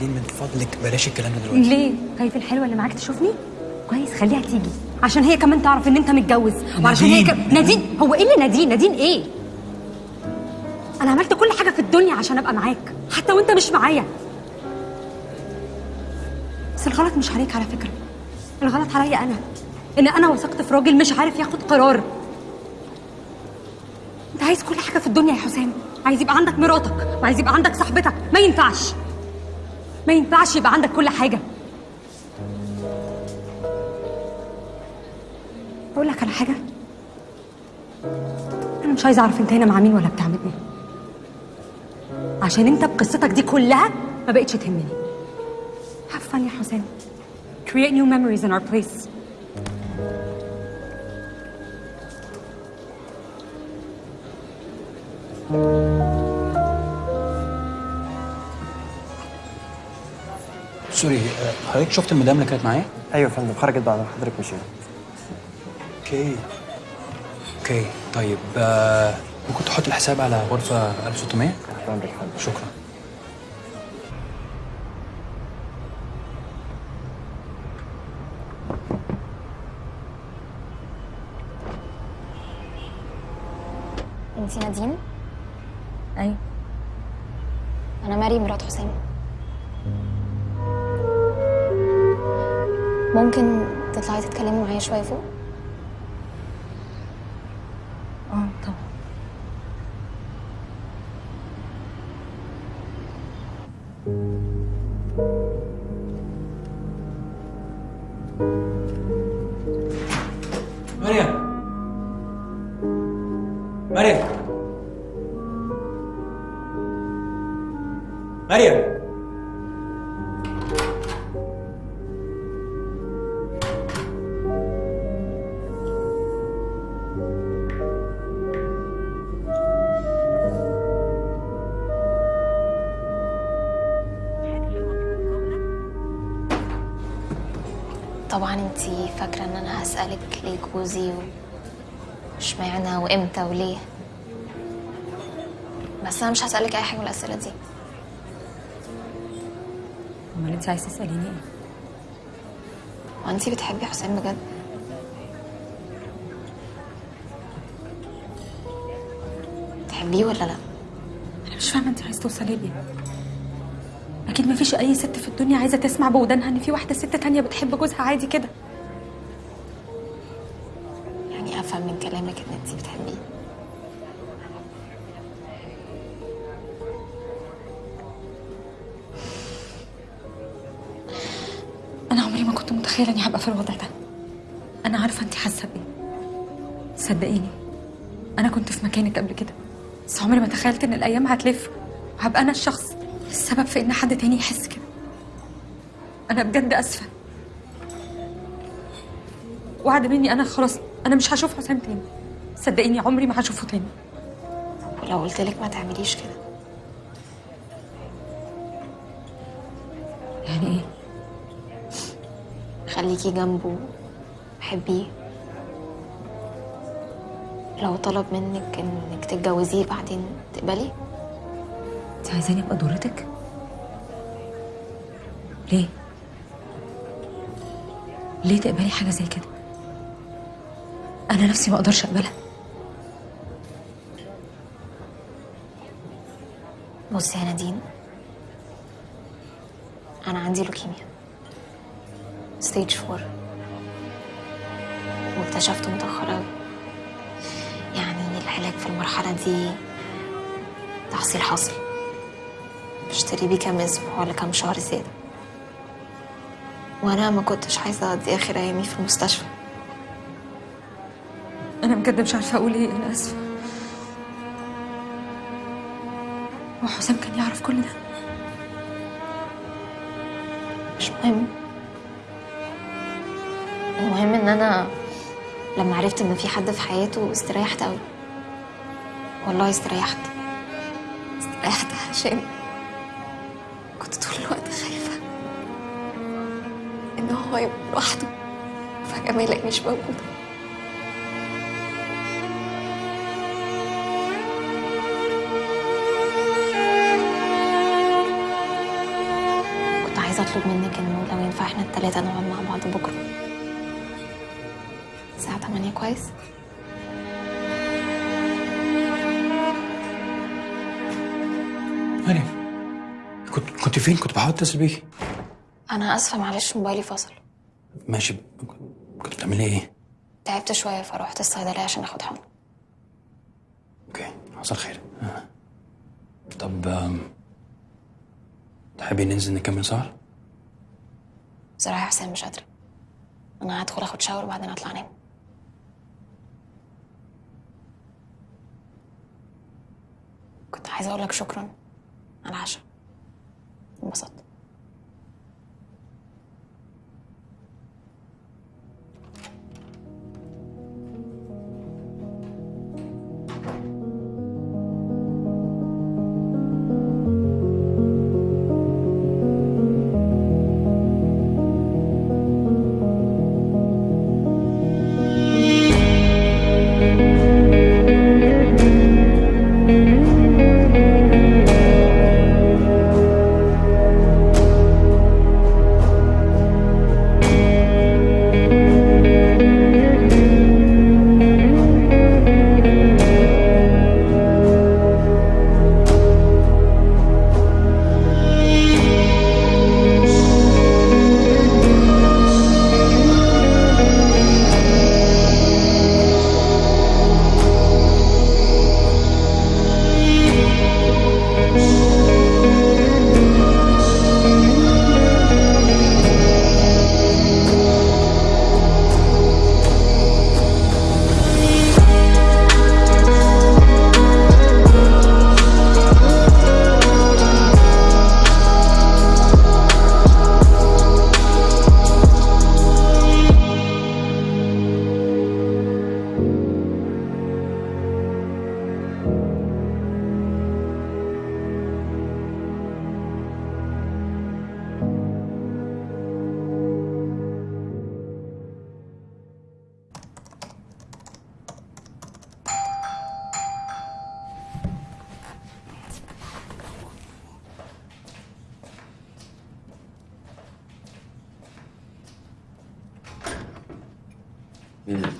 لين من فضلك بلاش الكلام ده دلوقتي. ليه؟ خايف الحلوة اللي معاك تشوفني؟ كويس خليها تيجي. عشان هي كمان تعرف إن أنت متجوز. وعشان هي نادين. ك... نادين. هو إيه اللي نادين؟ نادين إيه؟ أنا عملت كل حاجة في الدنيا عشان أبقى معاك. حتى وأنت مش معايا. بس الغلط مش عليك على فكرة. الغلط عليا أنا. إن أنا وثقت في راجل مش عارف ياخد قرار. عايز كل حاجة في الدنيا يا حسام. عايز يبقى عندك مراتك. وعايز يبقى عندك صاحبتك. ما ينفعش. ما ينفعش يبقى عندك كل حاجة. أقول لك على حاجة. أنا مش عايزة أعرف أنت هنا مع مين ولا بتعمل إيه. عشان انت بقصتك دي كلها ما بقتش تهمني. Have fun يا حسام create new memories in our place. سوري حضرتك شفت المدام اللي كانت معايا؟ أيوه يا فندم خرجت بعد ما حضرتك مشيت okay. okay طيب آه، ممكن تحط الحساب على غرفة 1600 شكرا انتي نادين؟ أيوه أنا مريم مرات حسام ممكن تطلعي تتكلمي معايا شوية فوق؟ هسالك ليه جوزي واشمعنى وامتى وليه؟ بس أنا مش هسألك أي حاجة من الأسئلة دي. أمال أنت عايزة تسأليني إيه؟ هو أنتي بتحبي حسام بجد؟ تحبيه ولا لأ؟ أنا مش فاهمة أنت عايزة توصلي ليه. أكيد مفيش أي ست في الدنيا عايزة تسمع بودانها إن في واحدة ست تانية بتحب جوزها عادي كده. تخيلت إن الأيام هتلف وهبقى أنا الشخص السبب في إن حد تاني يحس كده. أنا بجد آسفة. وعد مني أنا خلاص أنا مش هشوف حسام تاني. صدقيني عمري ما هشوفه تاني. ولو قلت لك ما تعمليش كده. يعني إيه؟ خليكي جنبه حبيه لو طلب منك إنك تتجوزيه بعدين تقبلي انت عايزاني أبقى ضرتك ليه؟ ليه تقبلي حاجة زي كده؟ أنا نفسي ما أقدرش أقبلها. بصي يا نادين أنا عندي لوكيميا. stage four واكتشفته متأخر أوي. يعني العلاج في المرحلة دي؟ تحصيل حاصل بشتري بيه كام أسبوع ولا كام شهر زيادة. وأنا ما كنتش عايزة أقضي آخر أيامي في المستشفى. أنا بجد مش عارفة أقول إيه أنا آسفة. هو حسام كان يعرف كل ده. مش مهم. المهم إن أنا لما عرفت إن في حد في حياته استريحت قوي والله استريحت. استريحت عشان كنت طول الوقت خايفة إن هو يبقى لوحده فجأة ما يلاقينيش موجودة كنت عايزة أطلب منك انه لو ينفع إحنا التلاتة نقعد مع بعض بكرة. الساعة 8 كويس؟ مريم كنت كنت فين؟ كنت بحاول اتصل بيكي. أنا آسفة معلش موبايلي فصل ماشي. كنت بتعملي إيه؟ تعبت شوية فروحت الصيدلية عشان آخد حقن. أوكي. حصل خير. آه. طب تحبي ننزل نكمل سهر؟ بصراحه يا حسين مش قادرة. أنا هدخل آخد شاور وبعدين أطلع أنام. كنت عايزة أقول لك شكرا. على العشاء. انبسطت.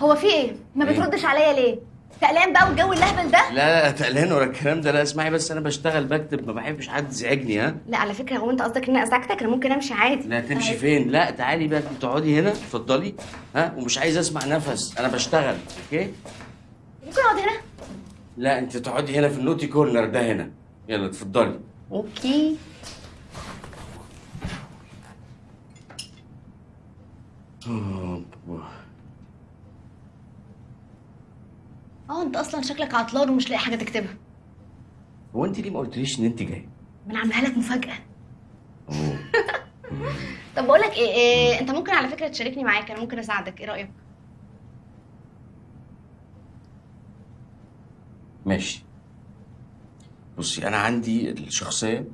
هو في إيه؟ ما إيه؟ بتردش عليا ليه؟ تقلان بقى والجو الهبل ده؟ لا لا تقلان ولا الكلام ده. لا اسمعي بس أنا بشتغل بكتب ما بحبش حد يزعجني ها؟ لا على فكرة هو أنت قصدك إن أنا أزعجتك؟ أنا ممكن أمشي عادي. لا تمشي فين؟ لا تعالي بقى تقعدي هنا اتفضلي ها؟ ومش عايز أسمع نفس. أنا بشتغل okay؟ ممكن أقعد هنا؟ لا أنت تقعدي هنا في ال naughty corner ده هنا. يلا اتفضلي. okay. آه انت أصلا شكلك عطلان ومش لاقي حاجة تكتبها. هو انت ليه ما قلتليش إن انت جاي؟ ما أنا عاملها لك مفاجأة. طب بقول لك إيه, إيه انت ممكن على فكرة تشاركني معاك أنا ممكن أساعدك إيه رأيك؟ ماشي. بصي أنا عندي الشخصية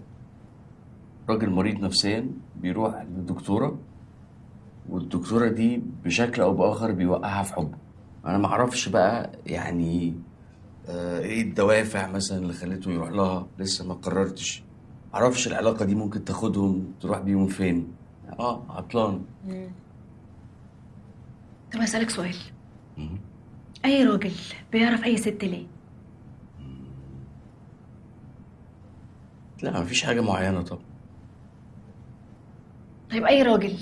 راجل مريض نفسيا بيروح للدكتورة والدكتورة دي بشكل أو بآخر بيوقعها في حبه أنا ما أعرفش بقى يعني آه إيه الدوافع مثلا اللي خليته يروح لها؟ لسه ما قررتش. معرفش العلاقة دي ممكن تاخدهم تروح بيهم فين. آه عطلان. طب أسألك سؤال. أي راجل بيعرف أي ست ليه؟ لا مفيش حاجة معينة طبعا. طيب أي راجل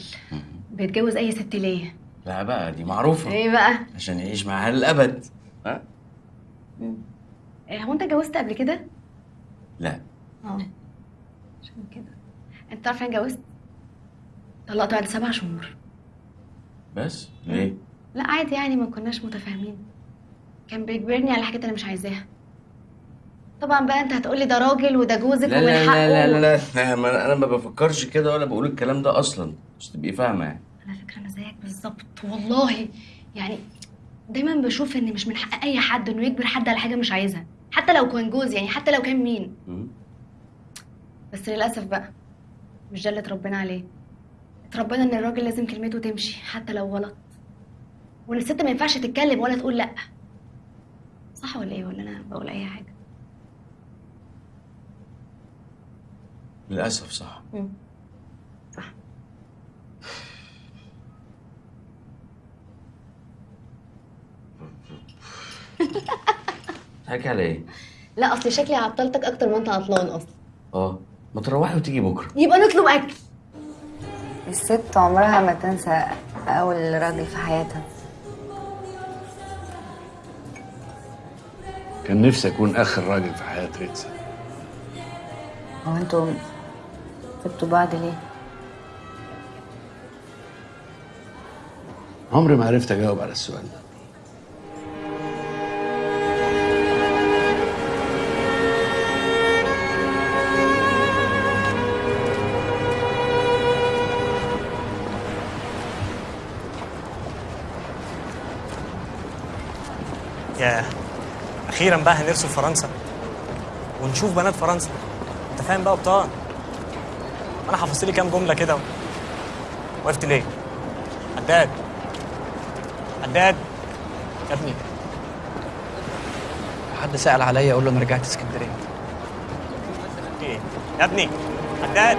بيتجوز أي ست ليه؟ لا بقى دي معروفة. إيه بقى؟ عشان يعيش معاها للابد ها؟ إيه، هو أنت اتجوزت قبل كده؟ لا. آه. عشان كده. أنت تعرف أنا اتجوزت؟ طلقت بعد سبع شهور. بس؟ ليه؟ لا عادي يعني ما كناش متفاهمين. كان بيجبرني على حاجات أنا مش عايزاها. طبعا بقى أنت هتقولي ده راجل وده جوزك لا ومن لا حقه. لا لا لا, لا ما أنا ما بفكرش كده ولا بقول الكلام ده أصلا. مش تبقي فاهمة يعني. على فكرة أنا زيك بالظبط والله يعني دايما بشوف إن مش من حق أي حد إنه يجبر حد على حاجة مش عايزها حتى لو كان جوز يعني حتى لو كان مين. بس للأسف بقى مش ده اللي اتربينا عليه. اتربينا إن الراجل لازم كلمته تمشي حتى لو غلط. وان الست ما ينفعش تتكلم ولا تقول لأ. صح ولا إيه؟ ولا أنا بقول أي حاجة؟ للأسف صح. حكي على إيه لا أصل شكلي عطلتك أكتر ما أنت عطلان أصلا. آه. ما تروحي وتيجي بكرة. يبقى نطلب أكل. الست عمرها ما تنسى أول راجل في حياتها. كان نفسي أكون آخر راجل في حياة ريتسا. هو أنتوا سبتوا بعض ليه؟ عمري ما عرفت أجاوب على السؤال ده. أخيرا بقى هنرسم فرنسا. ونشوف بنات فرنسا. انت فاهم بقى بطاقه أنا حفظت لي كام جملة كده وقفت ليه؟ حداد حداد يا ابني. حد سأل عليا أقول له أنا رجعت اسكندرية. إيه؟ يا ابني. حداد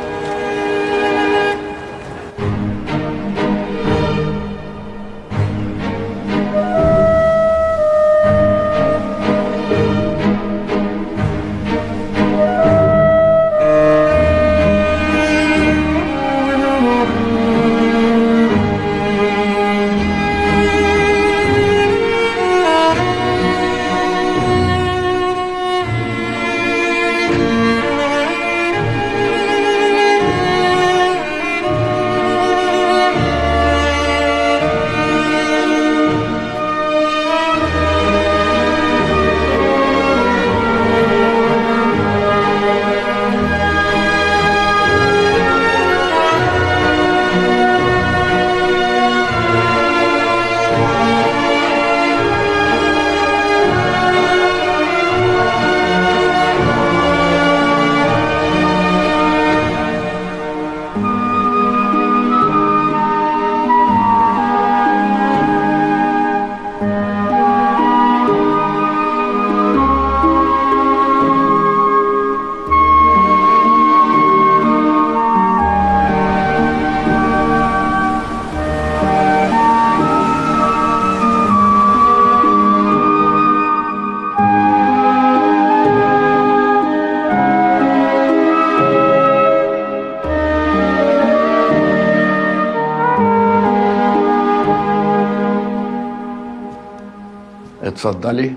اتفضلي.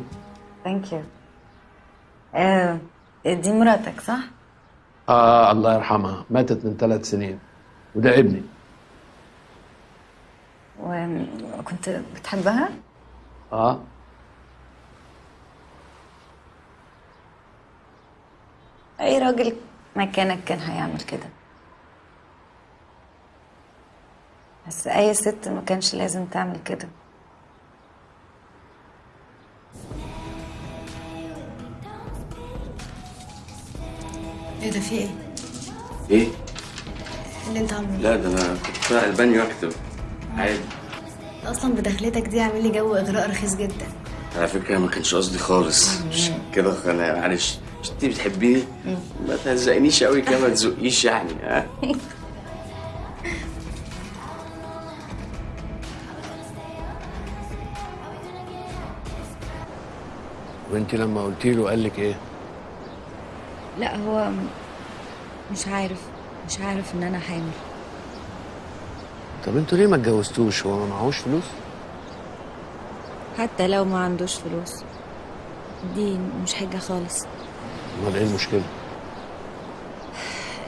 ثانك يو آه دي مراتك صح؟ آه الله يرحمها. ماتت من ثلاث سنين. وده ابني. وكنت بتحبها؟ آه. أي راجل مكانك كان هيعمل كده؟ بس أي ست ما كانش لازم تعمل كده. إيه ده في إيه؟ إيه؟ اللي انت عامله. لا ده أنا كنت طالع البانيو اكتب عادي. أصلا بدخلتك دي عامل لي جو اغراء رخيص جدا. على فكرة ما كانش قصدي خالص. مش كده أنا معلش. انت بتحبيني؟ ما تهزقنيش قوي كده ما تزقيش يعني ها؟ وانت لما قلت له قال لك إيه؟ لا هو مش عارف مش عارف إن أنا حامل طب أنتوا ليه ما اتجوزتوش؟ هو ما معهوش فلوس؟ حتى لو ما عندوش فلوس دي مش حاجة خالص. امال إيه المشكلة؟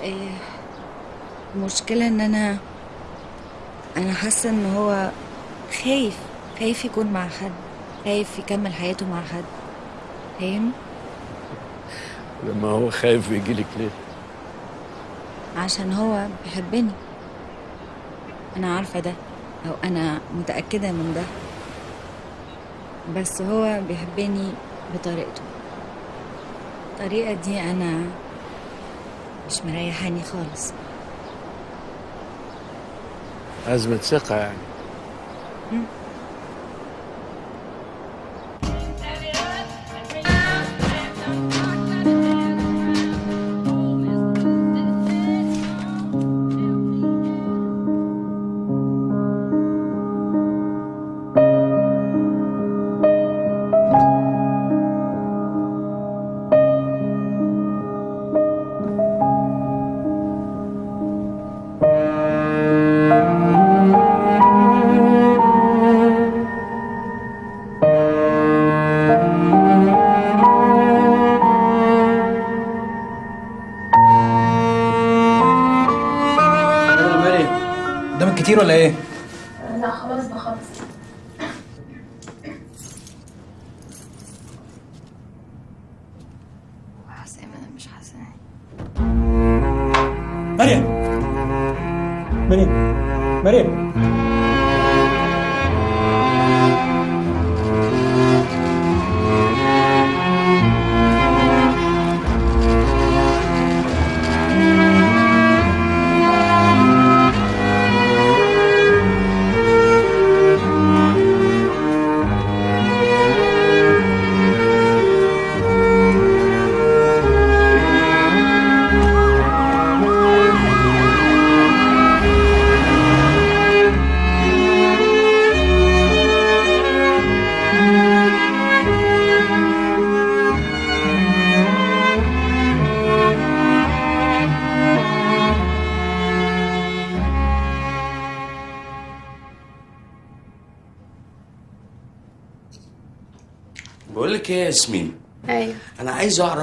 إيه، المشكلة إن أنا أنا حاسة إن هو خايف خايف يكون مع حد خايف يكمل حياته مع حد. فاهم لما هو خايف يجي لك ليه عشان هو بيحبني. أنا عارفة ده أو أنا متأكدة من ده. بس هو بيحبني بطريقته. الطريقة دي أنا مش مريحاني خالص. أزمة ثقة يعني.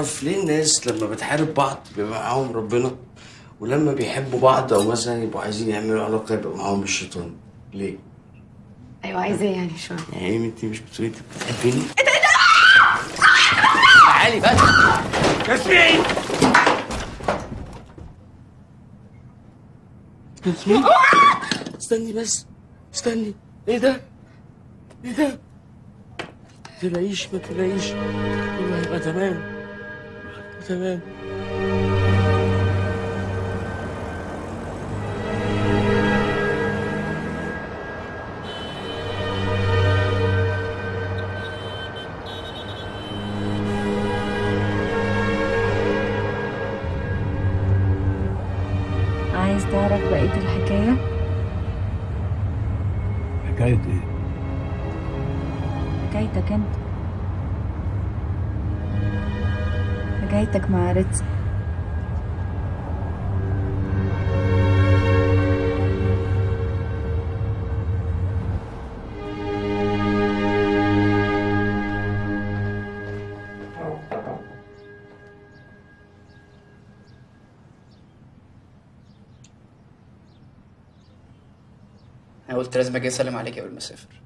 اعرف ليه الناس لما بتحارب بعض بيبقى معاهم ربنا ولما بيحبوا بعض أو مثلا يبقوا عايزين يعملوا علاقة يبقى معاهم الشيطان. ليه؟ أيوه عايزة إيه يعني شوية. يعني انت مش بتقولي انت بتحبيني؟ تعالي بس ياسمين ياسمين استني بس استني. إيه ده؟ إيه ده؟ تلاقيش ما تلاقيش. كله هيبقى تمام. تمام عايز حكايتك مع ريتز أنا قلت لازم أجي اسلم عليك قبل ما اسافر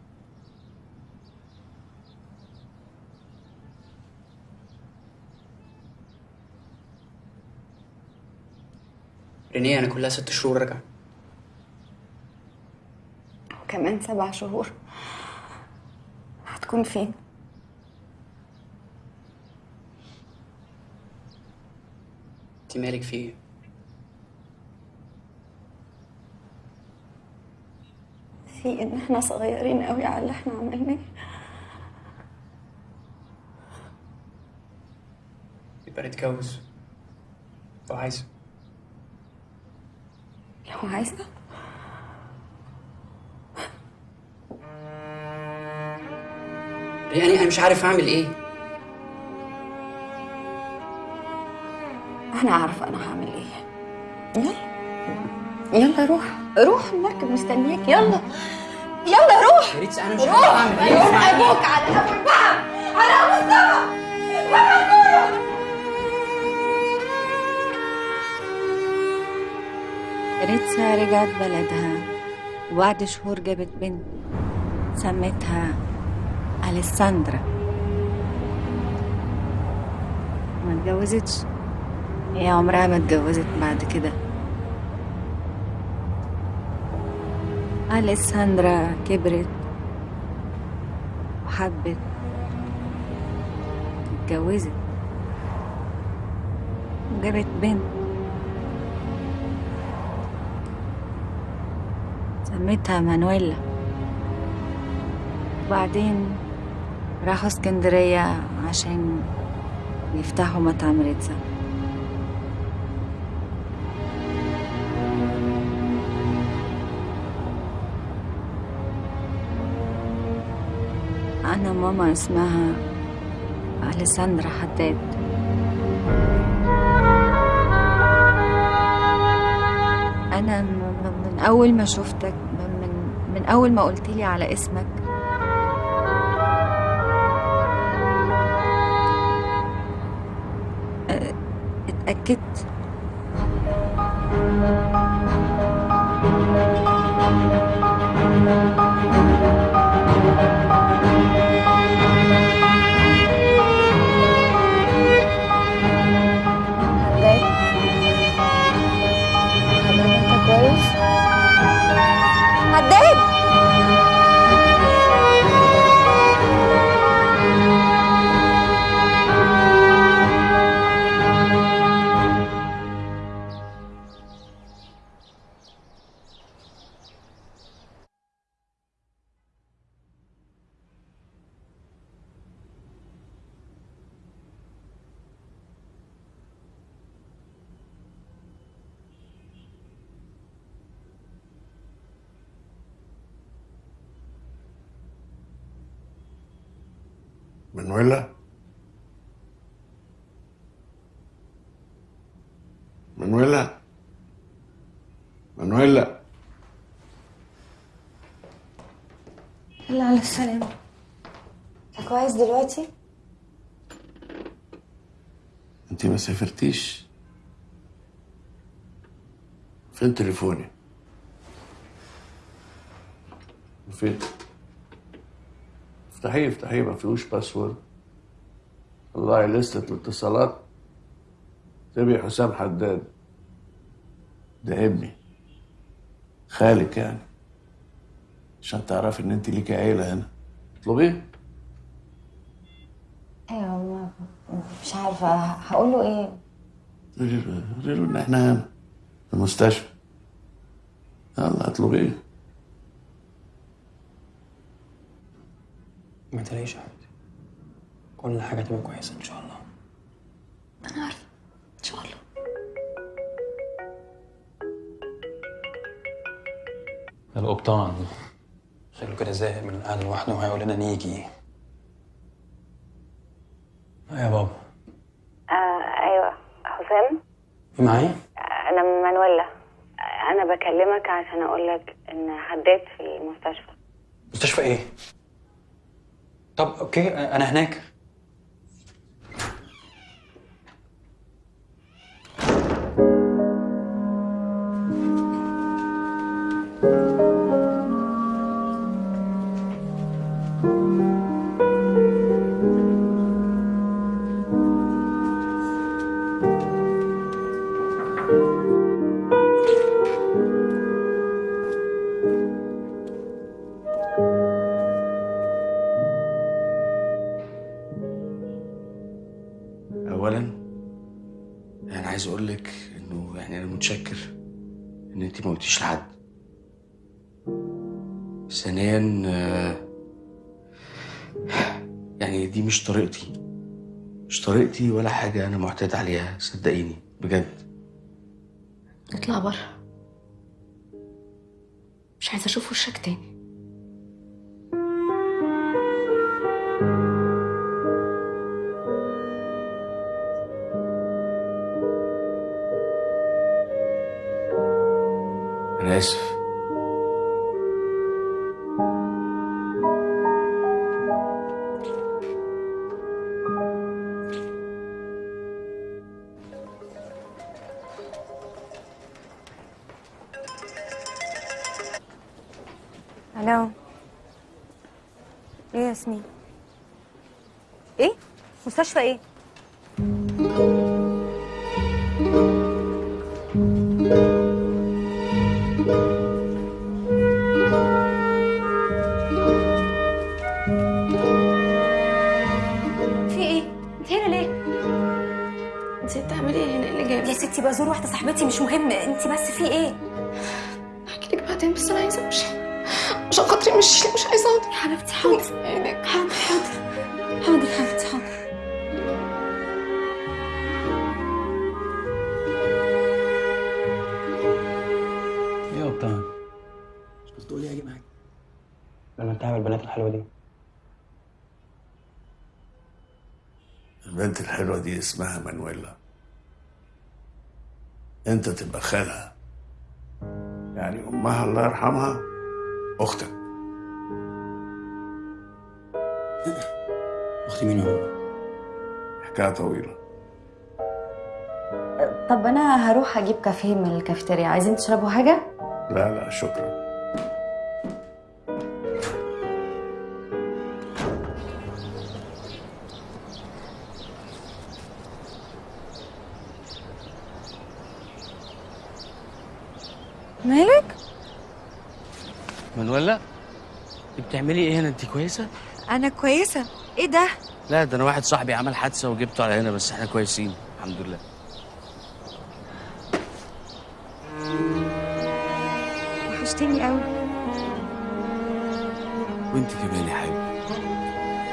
رينيه أنا كلها ست شهور راجعة. وكمان سبع شهور. هتكون فين؟ انت مالك في إيه؟ في إن إحنا صغيرين قوي على اللي إحنا عملناه. يبقى نتجوز. لو عايزة. لو عايزة يعني أنا مش عارف أعمل إيه. أنا عارفة أنا هعمل إيه. يلا. يلا روح. روح المركب مستنياك. يلا. يلا روح. يا ريت أنا مش عارف أعمل إيه. روح أبوك على أبوك ريتسا رجعت بلدها. وبعد شهور جابت بنت سمتها أليساندرا. ما اتجوزتش هي عمرها ما اتجوزت بعد كده. أليساندرا كبرت وحبت اتجوزت وجابت بنت سميتها مانويلا. وبعدين راحوا اسكندرية عشان يفتحوا مطعم ريتزا. أنا ماما اسمها أليساندرا حداد. أنا من أول ما شفتك أول ما قلت لي على اسمك. أ- اتأكدت. ما سافرتيش؟ فين تليفوني؟ فين؟ افتحيه افتحيه ما فيهوش باسورد الله لستة الاتصالات. تبي حسام حداد. ده ابني خالك يعني. عشان تعرفي إن أنت ليكي عيلة هنا. اطلبيه أيوه ما مش عارفة هقول له إيه؟ قولي له إن إحنا هنا في المستشفى. يلا اطلبيه ما تلاقيش يا حبيبتي كل حاجة تبقى كويسة إن شاء الله. أنا عارفة. إن شاء الله. القبطان. شكله كده زاهق من القعدة لوحده وهيقول لنا نيجي. يا بابا. آه أيوه. حسام؟ معايا؟ أنا مانويلا. أنا بكلمك عشان أقول لك إن حداد في المستشفى. مستشفى إيه؟ طب أوكي أنا هناك. ولا حاجة أنا معتاد عليها صدقيني. يعني أمها الله يرحمها أختك. أختي مين يا بابا؟ حكاية طويلة. طب أنا هروح أجيب كافيه من الكافيتيريا. عايزين تشربوا حاجة؟ لا لا شكرا. بتعملي إيه هنا؟ انت كويسة؟ أنا كويسة. إيه ده؟ لا ده أنا واحد صاحبي عمل حادثة وجبته على هنا بس إحنا كويسين الحمد لله. وحشتني قوي وانت كمان يا حبيبي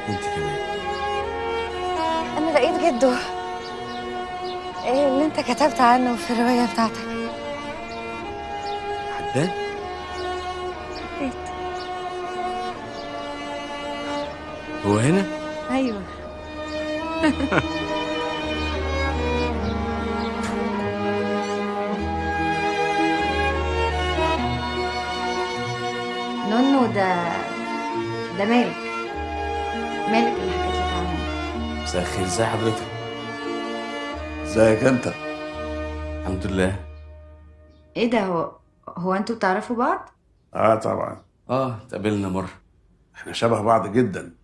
وانت كمان. أنا لقيت جده. إيه اللي أنت كتبت عنه في الرواية بتاعتك؟ حداد؟ هو هنا؟ أيوه. نونو ده ده مالك. مالك اللي حكيت لك عنه. مساء الخير ازي حضرتك؟ ازيك انت؟ الحمد لله. إيه ده هو هو أنتوا بتعرفوا بعض؟ آه طبعا. آه اتقابلنا مرة. إحنا شبه بعض جدا.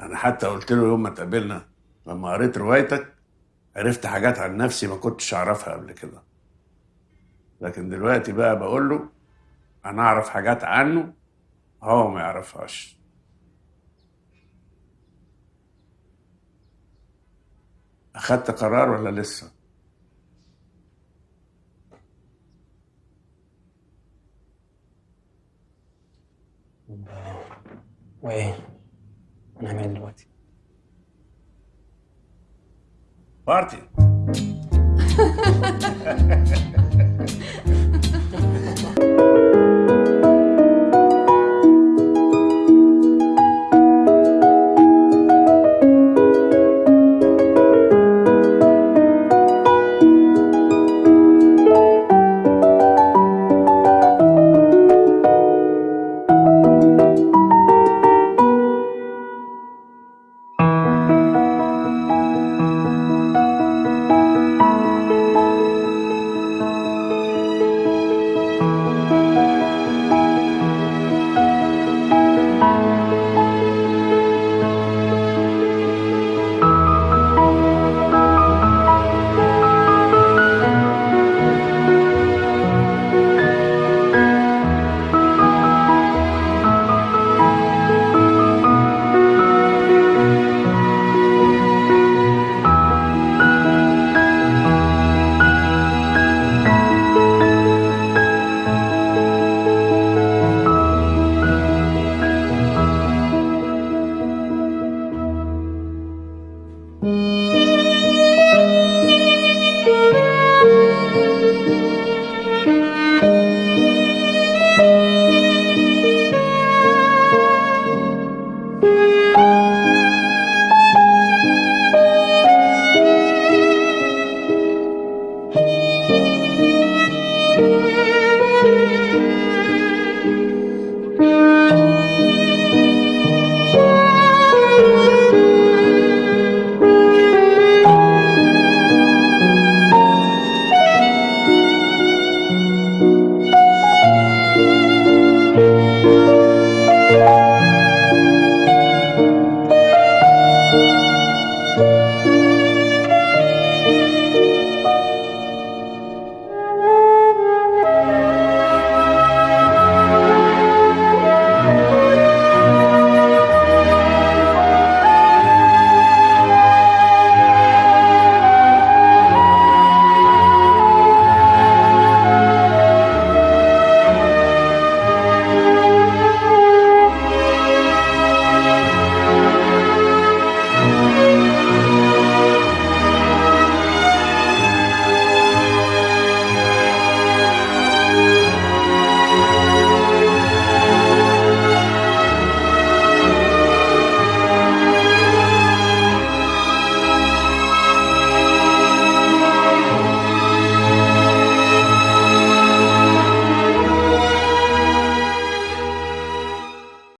أنا حتى قلت له يوم ما اتقابلنا لما قريت روايتك عرفت حاجات عن نفسي ما كنتش أعرفها قبل كده. لكن دلوقتي بقى بقول له أنا أعرف حاجات عنه هو ما يعرفهاش. أخدت قرار ولا لسه؟ وايه هنعمل إيه دلوقتي؟ بارتي.